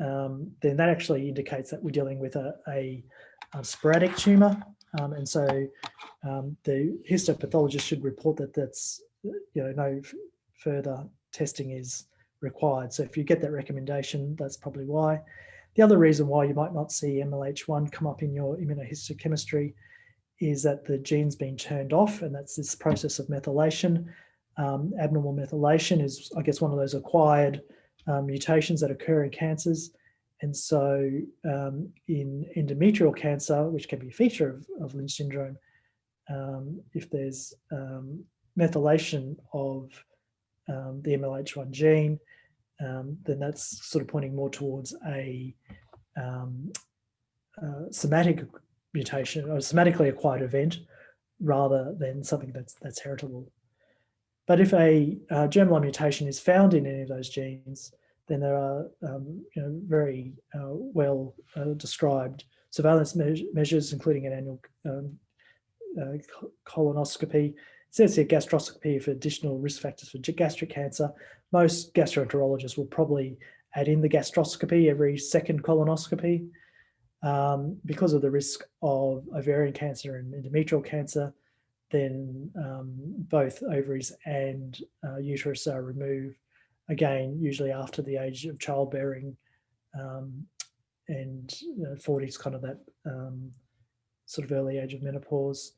A: um, then that actually indicates that we're dealing with a, a, a sporadic tumor. Um, and so um, the histopathologist should report that that's, you know, no further testing is required. So if you get that recommendation, that's probably why. The other reason why you might not see MLH1 come up in your immunohistochemistry is that the gene's been turned off and that's this process of methylation. Um, abnormal methylation is, I guess, one of those acquired um, mutations that occur in cancers. And so um, in endometrial cancer, which can be a feature of, of Lynch syndrome, um, if there's um, methylation of um, the MLH1 gene, um, then that's sort of pointing more towards a um, uh, somatic mutation or somatically acquired event rather than something that's that's heritable. But if a uh, germline mutation is found in any of those genes, then there are um, you know, very uh, well uh, described surveillance me measures, including an annual um, uh, colonoscopy says here gastroscopy for additional risk factors for gastric cancer. Most gastroenterologists will probably add in the gastroscopy every second colonoscopy um, because of the risk of ovarian cancer and endometrial cancer. Then um, both ovaries and uh, uterus are removed again, usually after the age of childbearing um, and you know, 40 is kind of that um, sort of early age of menopause.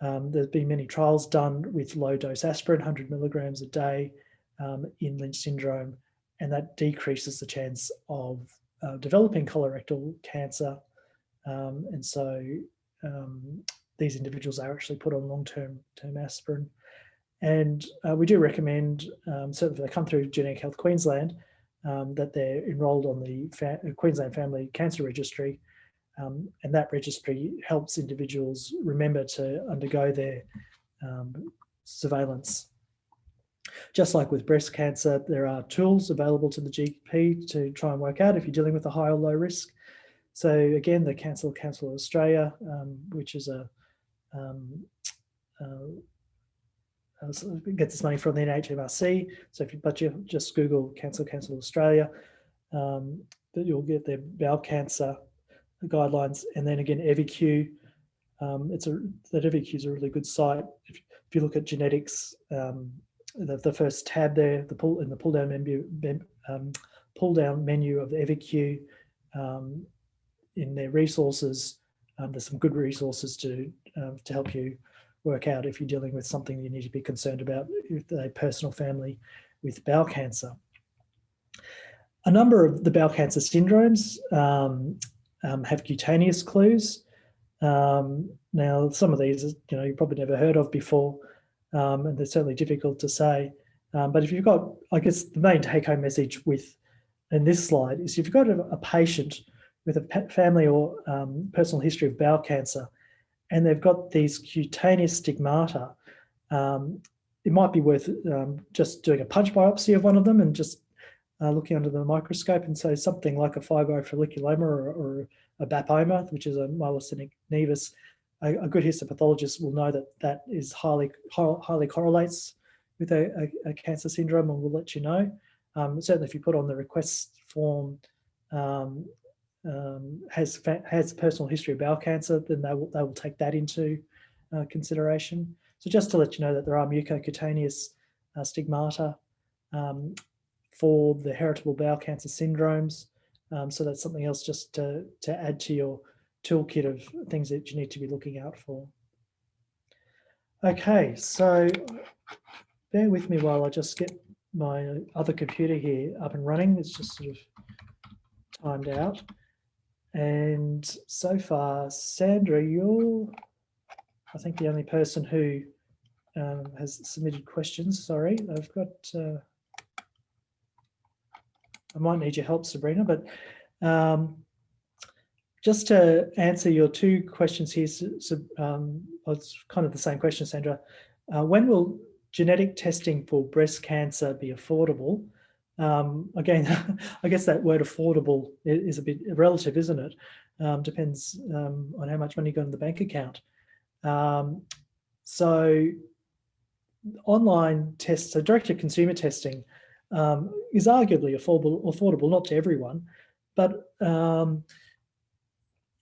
A: Um, there's been many trials done with low dose aspirin, 100 milligrams a day um, in Lynch syndrome, and that decreases the chance of uh, developing colorectal cancer. Um, and so um, these individuals are actually put on long-term term aspirin. And uh, we do recommend, um, certainly if they come through Genetic Health Queensland, um, that they're enrolled on the Fa Queensland Family Cancer Registry um, and that registry helps individuals remember to undergo their um, surveillance. Just like with breast cancer, there are tools available to the GP to try and work out if you're dealing with a high or low risk. So again, the Cancer Council of Australia, um, which is a um, uh, gets its money from the NHMRC. So if you but you just Google Cancer Council of Australia, um, that you'll get their bowel cancer guidelines. And then again, EviQ, um, it's a, that EviQ is a really good site. If, if you look at genetics, um, the, the, first tab there, the pull in the pull down menu, um, pull down menu of the EviQ um, in their resources, um, there's some good resources to um, to help you work out if you're dealing with something you need to be concerned about with a personal family with bowel cancer. A number of the bowel cancer syndromes um, um, have cutaneous clues. Um, now, some of these, you know, you probably never heard of before, um, and they're certainly difficult to say. Um, but if you've got, I guess the main take home message with in this slide is if you've got a, a patient with a family or um, personal history of bowel cancer, and they've got these cutaneous stigmata, um, it might be worth just doing a punch biopsy of one of them and just uh, looking under the microscope and so something like a fibrofolliculoma or, or a BAPoma, which is a myasthenic nevus, a, a, good histopathologist will know that that is highly highly correlates with a, a, a cancer syndrome and will let you know. Um, certainly if you put on the request form um, um, has has personal history of bowel cancer, then they will, they will take that into uh, consideration. So just to let you know that there are mucocutaneous uh, stigmata um, for the heritable bowel cancer syndromes. Um, so that's something else just to, to add to your toolkit of things that you need to be looking out for. Okay, so bear with me while I just get my other computer here up and running. It's just sort of timed out. And so far, Sandra, you're, I think, the only person who um, has submitted questions. Sorry, I've got, uh, I might need your help, Sabrina, but um, just to answer your two questions here, so, um, it's kind of the same question, Sandra. Uh, when will genetic testing for breast cancer be affordable? Um, again, [LAUGHS] I guess that word affordable is a bit relative, isn't it? Um, depends um, on how much money you got in the bank account. Um, so online tests, so direct-to-consumer testing um, is arguably affordable, affordable, not to everyone, but um,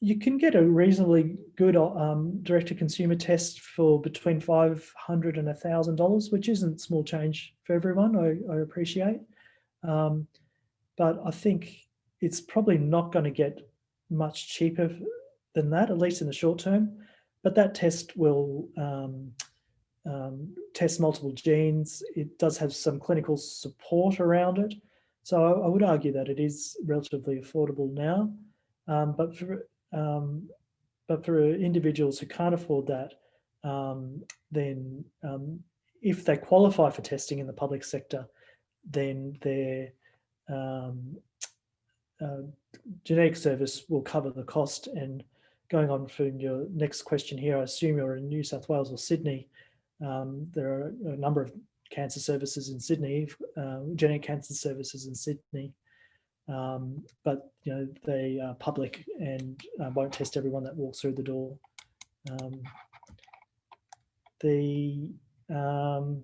A: you can get a reasonably good um, direct-to-consumer test for between 500 and $1,000, which isn't small change for everyone, I, I appreciate. Um, but I think it's probably not going to get much cheaper than that, at least in the short term. But that test will um, um, test multiple genes. It does have some clinical support around it. So I, I would argue that it is relatively affordable now. Um, but for um, but for individuals who can't afford that, um, then um, if they qualify for testing in the public sector, then their um, uh, genetic service will cover the cost. And going on from your next question here, I assume you're in New South Wales or Sydney. Um, there are a number of cancer services in Sydney, uh, genetic cancer services in Sydney, um, but you know they are public and uh, won't test everyone that walks through the door. Um, the um,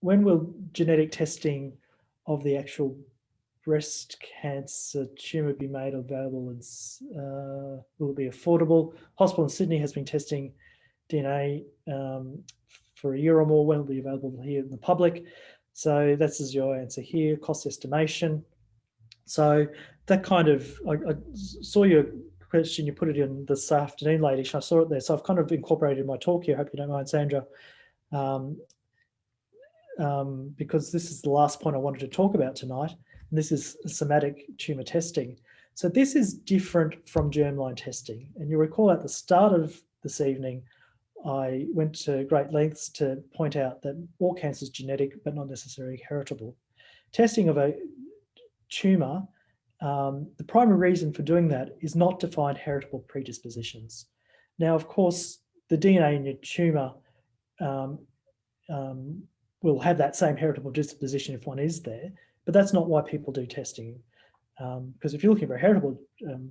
A: when will genetic testing of the actual breast cancer tumour be made available and uh, will it be affordable? Hospital in Sydney has been testing DNA um, for a year or more when it will be available here in the public. So this is your answer here, cost estimation. So that kind of, I, I saw your question, you put it in this afternoon, ladies, I saw it there. So I've kind of incorporated my talk here, I hope you don't mind, Sandra. Um, um, because this is the last point I wanted to talk about tonight. And this is somatic tumour testing. So this is different from germline testing. And you recall at the start of this evening, I went to great lengths to point out that all cancer is genetic, but not necessarily heritable. Testing of a tumour, um, the primary reason for doing that is not to find heritable predispositions. Now, of course, the DNA in your tumour um, um, will have that same heritable disposition if one is there, but that's not why people do testing. Because um, if you're looking for a heritable um,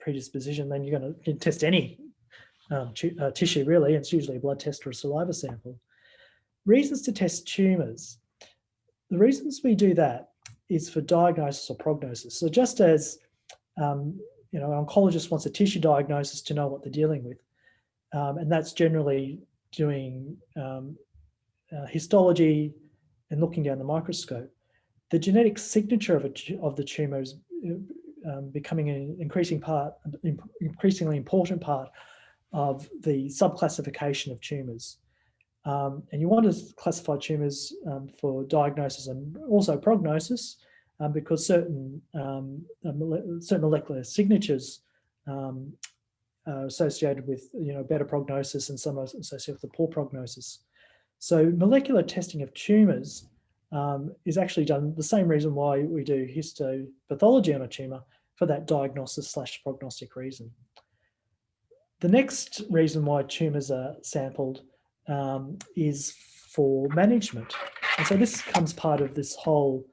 A: predisposition, then you're going to test any um, uh, tissue really, it's usually a blood test or a saliva sample. Reasons to test tumours. The reasons we do that is for diagnosis or prognosis. So just as um, you know, an oncologist wants a tissue diagnosis to know what they're dealing with, um, and that's generally doing um, uh, histology and looking down the microscope, the genetic signature of, a, of the tumour is uh, um, becoming an increasing part, increasingly important part of the subclassification of tumours. Um, and you want to classify tumours um, for diagnosis and also prognosis um, because certain, um, certain molecular signatures um, are associated with you know better prognosis and some are associated with the poor prognosis. So molecular testing of tumours um, is actually done the same reason why we do histopathology on a tumour for that diagnosis slash prognostic reason. The next reason why tumours are sampled um, is for management. And so this comes part of this whole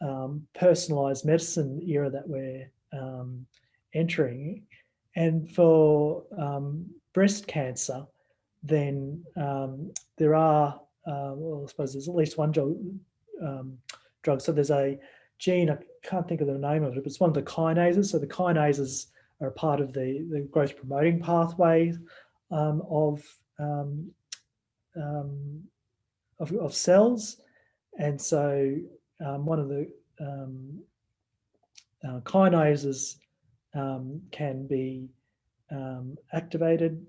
A: um, personalised medicine era that we're um, entering. And for um, breast cancer, then um, there are, uh, well, I suppose there's at least one drug, um, drug. So there's a gene, I can't think of the name of it, but it's one of the kinases. So the kinases are part of the, the growth promoting pathway um, of, um, um, of, of, cells. And so um, one of the um, uh, kinases can be activated.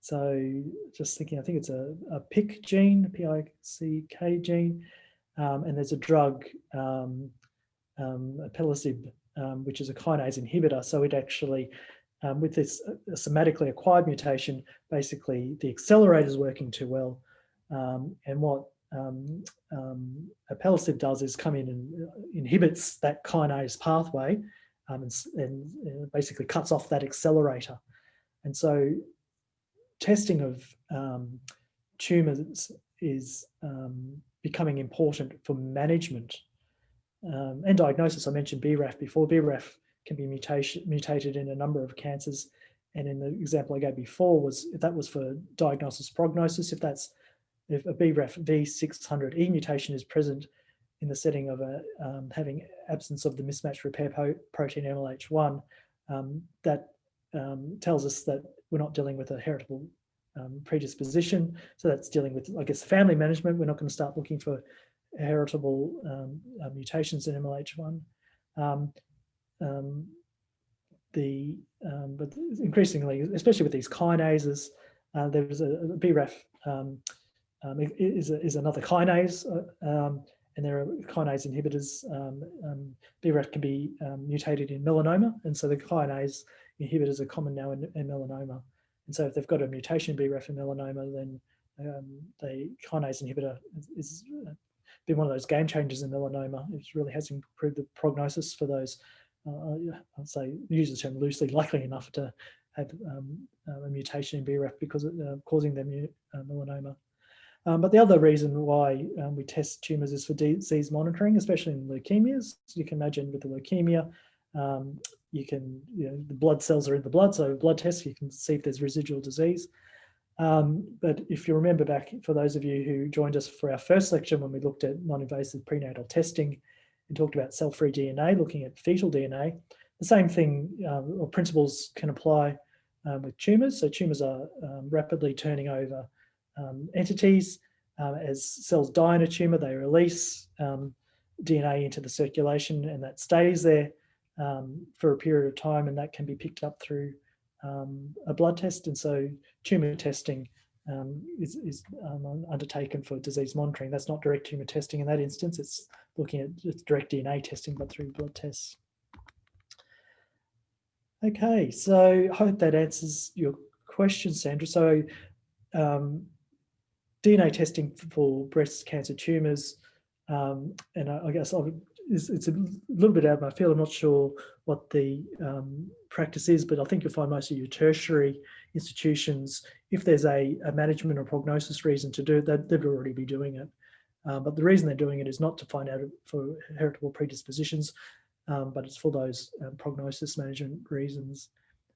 A: so just thinking, I think it's a, a PIC gene, P-I-C-K gene, and there's a drug, um, um, which is a kinase inhibitor. So it actually, um, with this uh, somatically acquired mutation, basically the accelerator is working too well. Um, and what um, um, alpelisib does is come in and uh, inhibits that kinase pathway um, and, and, basically cuts off that accelerator. And so testing of um, tumours is becoming important for management um, and diagnosis. I mentioned BRAF before. BRAF can be mutation, mutated in a number of cancers. And in the example I gave before was that was for diagnosis prognosis, if that's if a BRAF V600E mutation is present in the setting of a um, having absence of the mismatch repair protein MLH1, um, that um, tells us that we're not dealing with a heritable um, predisposition. So that's dealing with, I guess, family management. We're not going to start looking for heritable um, uh, mutations in MLH1. Um, um, the um, but increasingly, especially with these kinases, uh, a, a BRAF um, is, a, is another kinase, uh, and there are kinase inhibitors. BRAF can be mutated in melanoma, and so the kinase inhibitors are common now in, in melanoma. And so if they've got a mutation BRAF in melanoma, then um, the kinase inhibitor is, is uh, been one of those game changers in melanoma. It really has improved the prognosis for those, uh, I'd say, use the term loosely, likely enough to have um, uh, a mutation in BRAF because of uh, causing them uh, melanoma. Um, but the other reason why um, we test tumours is for disease monitoring, especially in leukemias. You can imagine with the leukemia, um, you can, you know, the blood cells are in the blood, so blood tests, you can see if there's residual disease. Um, but if you remember back, for those of you who joined us for our first lecture when we looked at non-invasive prenatal testing and talked about cell-free DNA, looking at fetal DNA, the same thing um, or principles can apply um, with tumours. So tumours are um, rapidly turning over um, entities. As cells die in a tumour, they release DNA into the circulation and that stays there for a period of time and that can be picked up through um, a blood test. And so tumour testing um, is, is um, undertaken for disease monitoring. That's not direct tumour testing in that instance. It's looking at it's direct DNA testing, but through blood tests. Okay, so I hope that answers your question, Sandra. So um, DNA testing for breast cancer tumours, um, and I, I guess I would it's, a little bit out of my field. I'm not sure what the um, practice is, but I think you'll find most of your tertiary institutions, if there's a, a management or prognosis reason to do that, they'd already be doing it. Um, but the reason they're doing it is not to find out for heritable predispositions, um, but it's for those um, prognosis management reasons.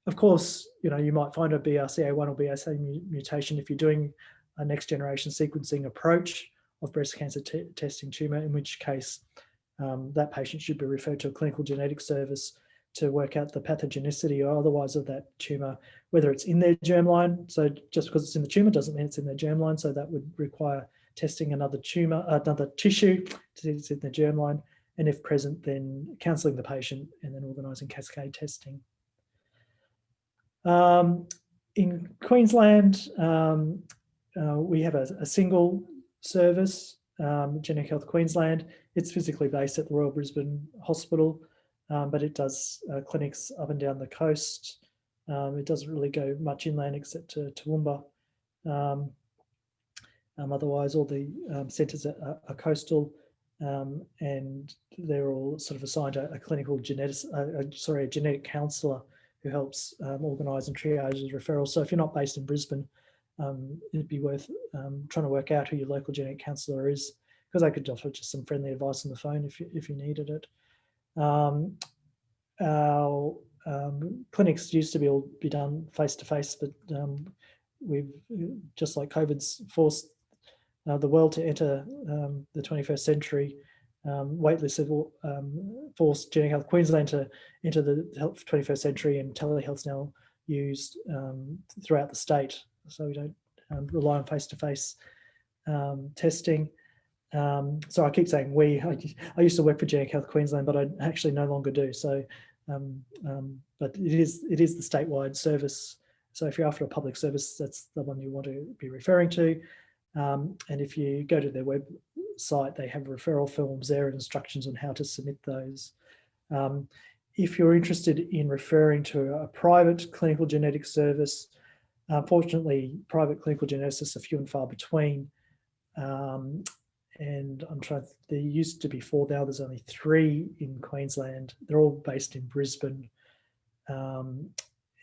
A: Of course, you know, you might find a BRCA1 or BRCA mutation if you're doing a next generation sequencing approach of breast cancer testing tumor, in which case um, that patient should be referred to a clinical genetic service to work out the pathogenicity or otherwise of that tumour, whether it's in their germline. So just because it's in the tumour doesn't mean it's in their germline. So that would require testing another tumour, another tissue to see it's in the germline. And if present, then counselling the patient and then organising cascade testing. Um, in Queensland, um, uh, we have a, a single service um, Genetic Health Queensland. It's physically based at the Royal Brisbane Hospital, um, but it does uh, clinics up and down the coast. Um, it doesn't really go much inland except to Toowoomba. Um, um, otherwise, all the um, centres are, are, coastal and they're all sort of assigned a, a clinical genetic, uh, sorry, a genetic counsellor who helps organise and triage referrals. So if you're not based in Brisbane, um, it'd be worth um, trying to work out who your local genetic counsellor is because I could offer just some friendly advice on the phone if you, if you needed it. Um, our um, clinics used to be all be done face to face, but um, we've just like COVID's forced uh, the world to enter um, the 21st century. um, waitlisted um, forced Genetic Health Queensland to enter the 21st century and telehealth's now used throughout the state. So we don't rely on -face, um, testing. Um, so I keep saying we, I, I, used to work for Genetic Health Queensland, but I actually no longer do. So, but it is, it is the statewide service. So if you're after a public service, that's the one you want to be referring to. and if you go to their web site, they have referral forms there and instructions on how to submit those. Um, if you're interested in referring to a private clinical genetic service, unfortunately, private clinical geneticists are few and far between. Um, and I'm trying, there used to be four, now there's only three in Queensland. They're all based in Brisbane. Um,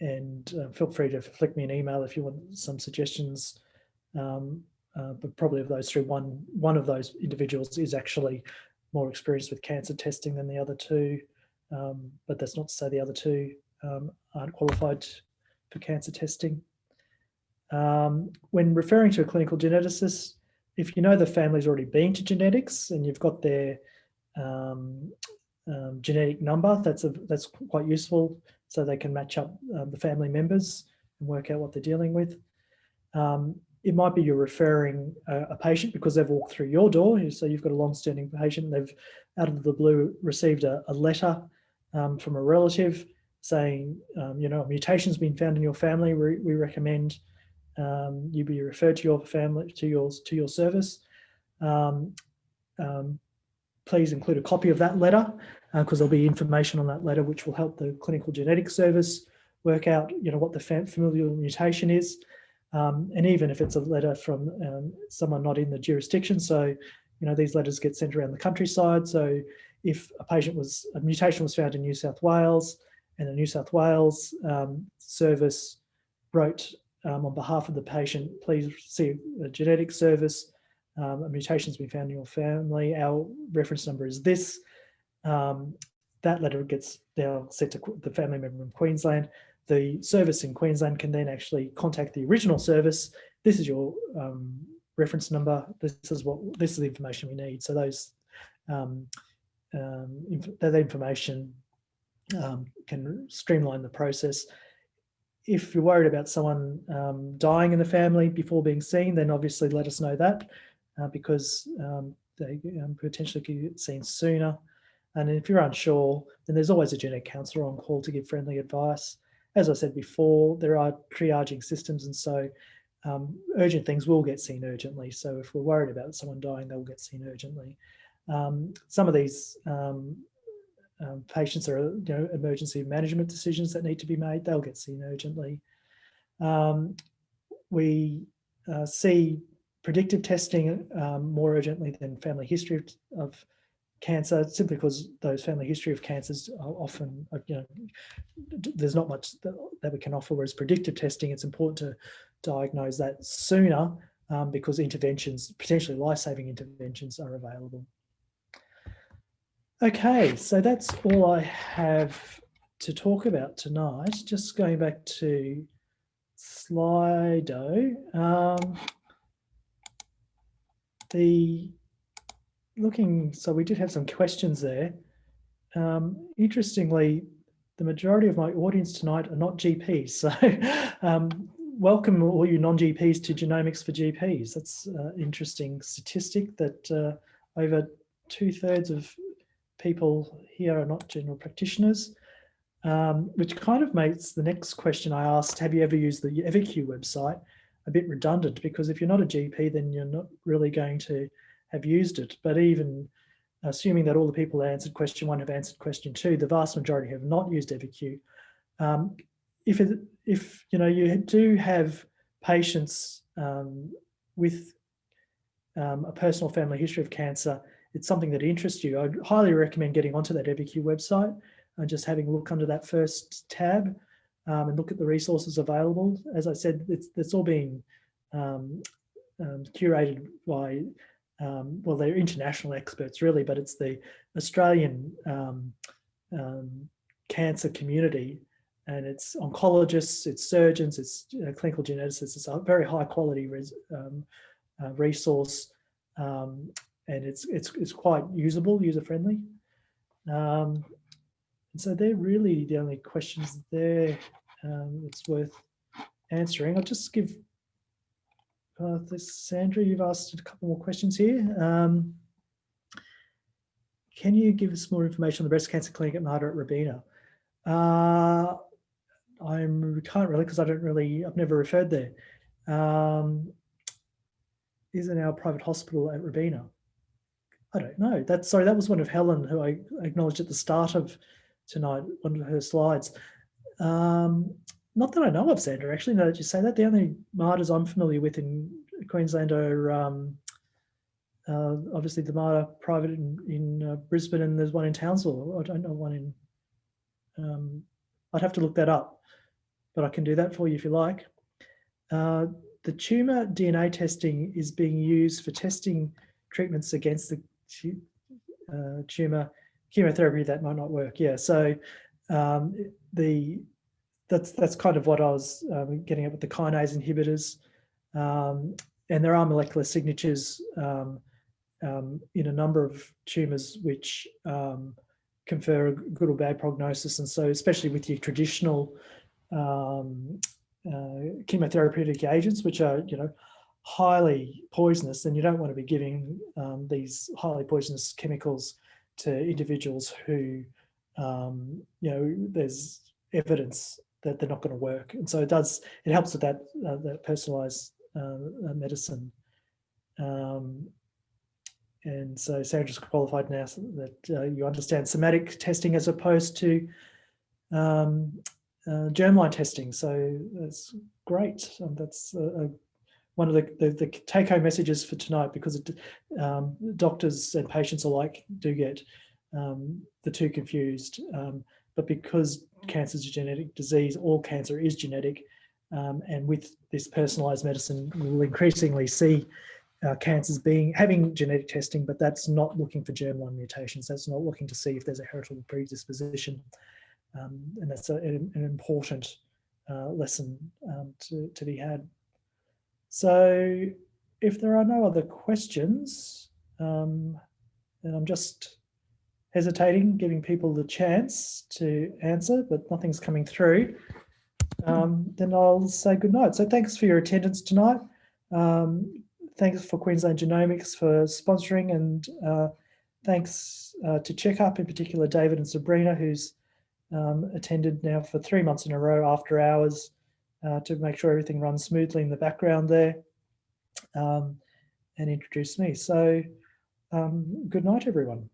A: and uh, feel free to flick me an email if you want some suggestions um, uh, but probably of those three, one, one of those individuals is actually more experienced with cancer testing than the other two. Um, but that's not to say the other two um, aren't qualified for cancer testing. Um, when referring to a clinical geneticist, if you know the family's already been to genetics and you've got their um, um, genetic number, that's a, that's quite useful so they can match up um, the family members and work out what they're dealing with. Um, it might be you're referring a, a, patient because they've walked through your door. So you've got a long-standing patient. They've out of the blue received a, a letter um, from a relative saying, um, you know, a mutation's been found in your family. We, we recommend um, you be referred to your family to yours to your service. Um, um, please include a copy of that letter because uh, there'll be information on that letter which will help the clinical genetics service work out, you know, what the familial mutation is. Um, and even if it's a letter from um, someone not in the jurisdiction, so you know these letters get sent around the countryside. So if a patient was a mutation was found in New South Wales, and the New South Wales um, service wrote um, on behalf of the patient, please see a genetic service. Um, a mutation has been found in your family. Our reference number is this. Um, that letter gets now sent to the family member in Queensland the service in Queensland can then actually contact the original service. This is your um, reference number. This is what this is the information we need. So those um, um, that information can streamline the process. If you're worried about someone um, dying in the family before being seen, then obviously let us know that uh, because um, they potentially could get seen sooner. And if you're unsure, then there's always a genetic counsellor on call to give friendly advice as I said before, there are triaging systems and so um, urgent things will get seen urgently. So if we're worried about someone dying, they'll get seen urgently. Um, some of these um, um patients are you know, emergency management decisions that need to be made, they'll get seen urgently. Um, we uh, see predictive testing um, more urgently than family history of, of cancer simply because those family history of cancers are often, uh, you know, there's not much that we can offer, whereas predictive testing, it's important to diagnose that sooner um, because interventions, potentially life-saving interventions are available. Okay, so that's all I have to talk about tonight. Just going back to Slido. Um, the looking, so we did have some questions there. Um, interestingly, the majority of my audience tonight are not GPs. So [LAUGHS] um, welcome all you non-GPs to Genomics for GPs. That's an interesting statistic that uh, over two thirds of people here are not general practitioners, um, which kind of makes the next question I asked, have you ever used the EviQ website, a bit redundant because if you're not a GP, then you're not really going to have used it. But even assuming that all the people that answered question one have answered question two, the vast majority have not used EviQ. Um, if, it, if you know you do have patients um, with um, a personal family history of cancer, it's something that interests you. I'd highly recommend getting onto that EviQ website and just having a look under that first tab um, and look at the resources available. As I said, it's, it's all being um, um, curated by um, well, they're international experts really, but it's the Australian um, um, cancer community and it's oncologists, it's surgeons, it's uh, clinical geneticists. It's a very high quality res, uh, resource. And it's it's it's quite usable, user friendly. Um, and so they're really the only questions there um, that's worth answering. I'll just give uh, this, Sandra, you've asked a couple more questions here. Um, can you give us more information on the breast cancer clinic at Mater at Robina? Uh, I can't really because I don't really, I've never referred there. Um, is it our private hospital at Robina? I don't know. That's sorry, that was one of Helen who I acknowledged at the start of tonight, one of her slides. Um, not that I know of, Sandra, actually, now that you say that. The only Maters I'm familiar with in Queensland are um, uh, obviously the Mater private in, in uh, Brisbane and there's one in Townsville. I don't know one in, um, I'd have to look that up, but I can do that for you if you like. Uh, the tumour DNA testing is being used for testing treatments against the uh, tumour chemotherapy that might not work. Yeah, so um, the that's that's kind of what I was um, getting at with the kinase inhibitors. Um, and there are molecular signatures um, um in a number of tumours which confer a good or bad prognosis. And so especially with your traditional um, uh, chemotherapeutic agents, which are, you know, highly poisonous, then you don't want to be giving these highly poisonous chemicals to individuals who, you know, there's evidence that they're not going to work. And so it does, it helps with that, uh, that personalized uh, medicine. Um, and so Sandra's qualified now so that uh, you understand somatic testing as opposed to um, uh, germline testing. So that's great. Um, that's one of the, the, the take-home messages for tonight because it, um, doctors and patients alike do get um, the two confused. Um, but because cancer is a genetic disease, all cancer is genetic. Um, and with this personalized medicine, we'll increasingly see uh, cancers being having genetic testing, but that's not looking for germline mutations. That's not looking to see if there's a heritable predisposition. Um, and that's a, an, an, important uh, lesson um, to, to be had. So if there are no other questions, um, then I'm just hesitating, giving people the chance to answer, but nothing's coming through, um, then I'll say good night. So thanks for your attendance tonight. Um, thanks for Queensland Genomics for sponsoring and uh, thanks uh, to Checkup, in particular David and Sabrina, who's um, attended now for three months in a row after hours uh, to make sure everything runs smoothly in the background there um, and introduce me. So um, good night, everyone.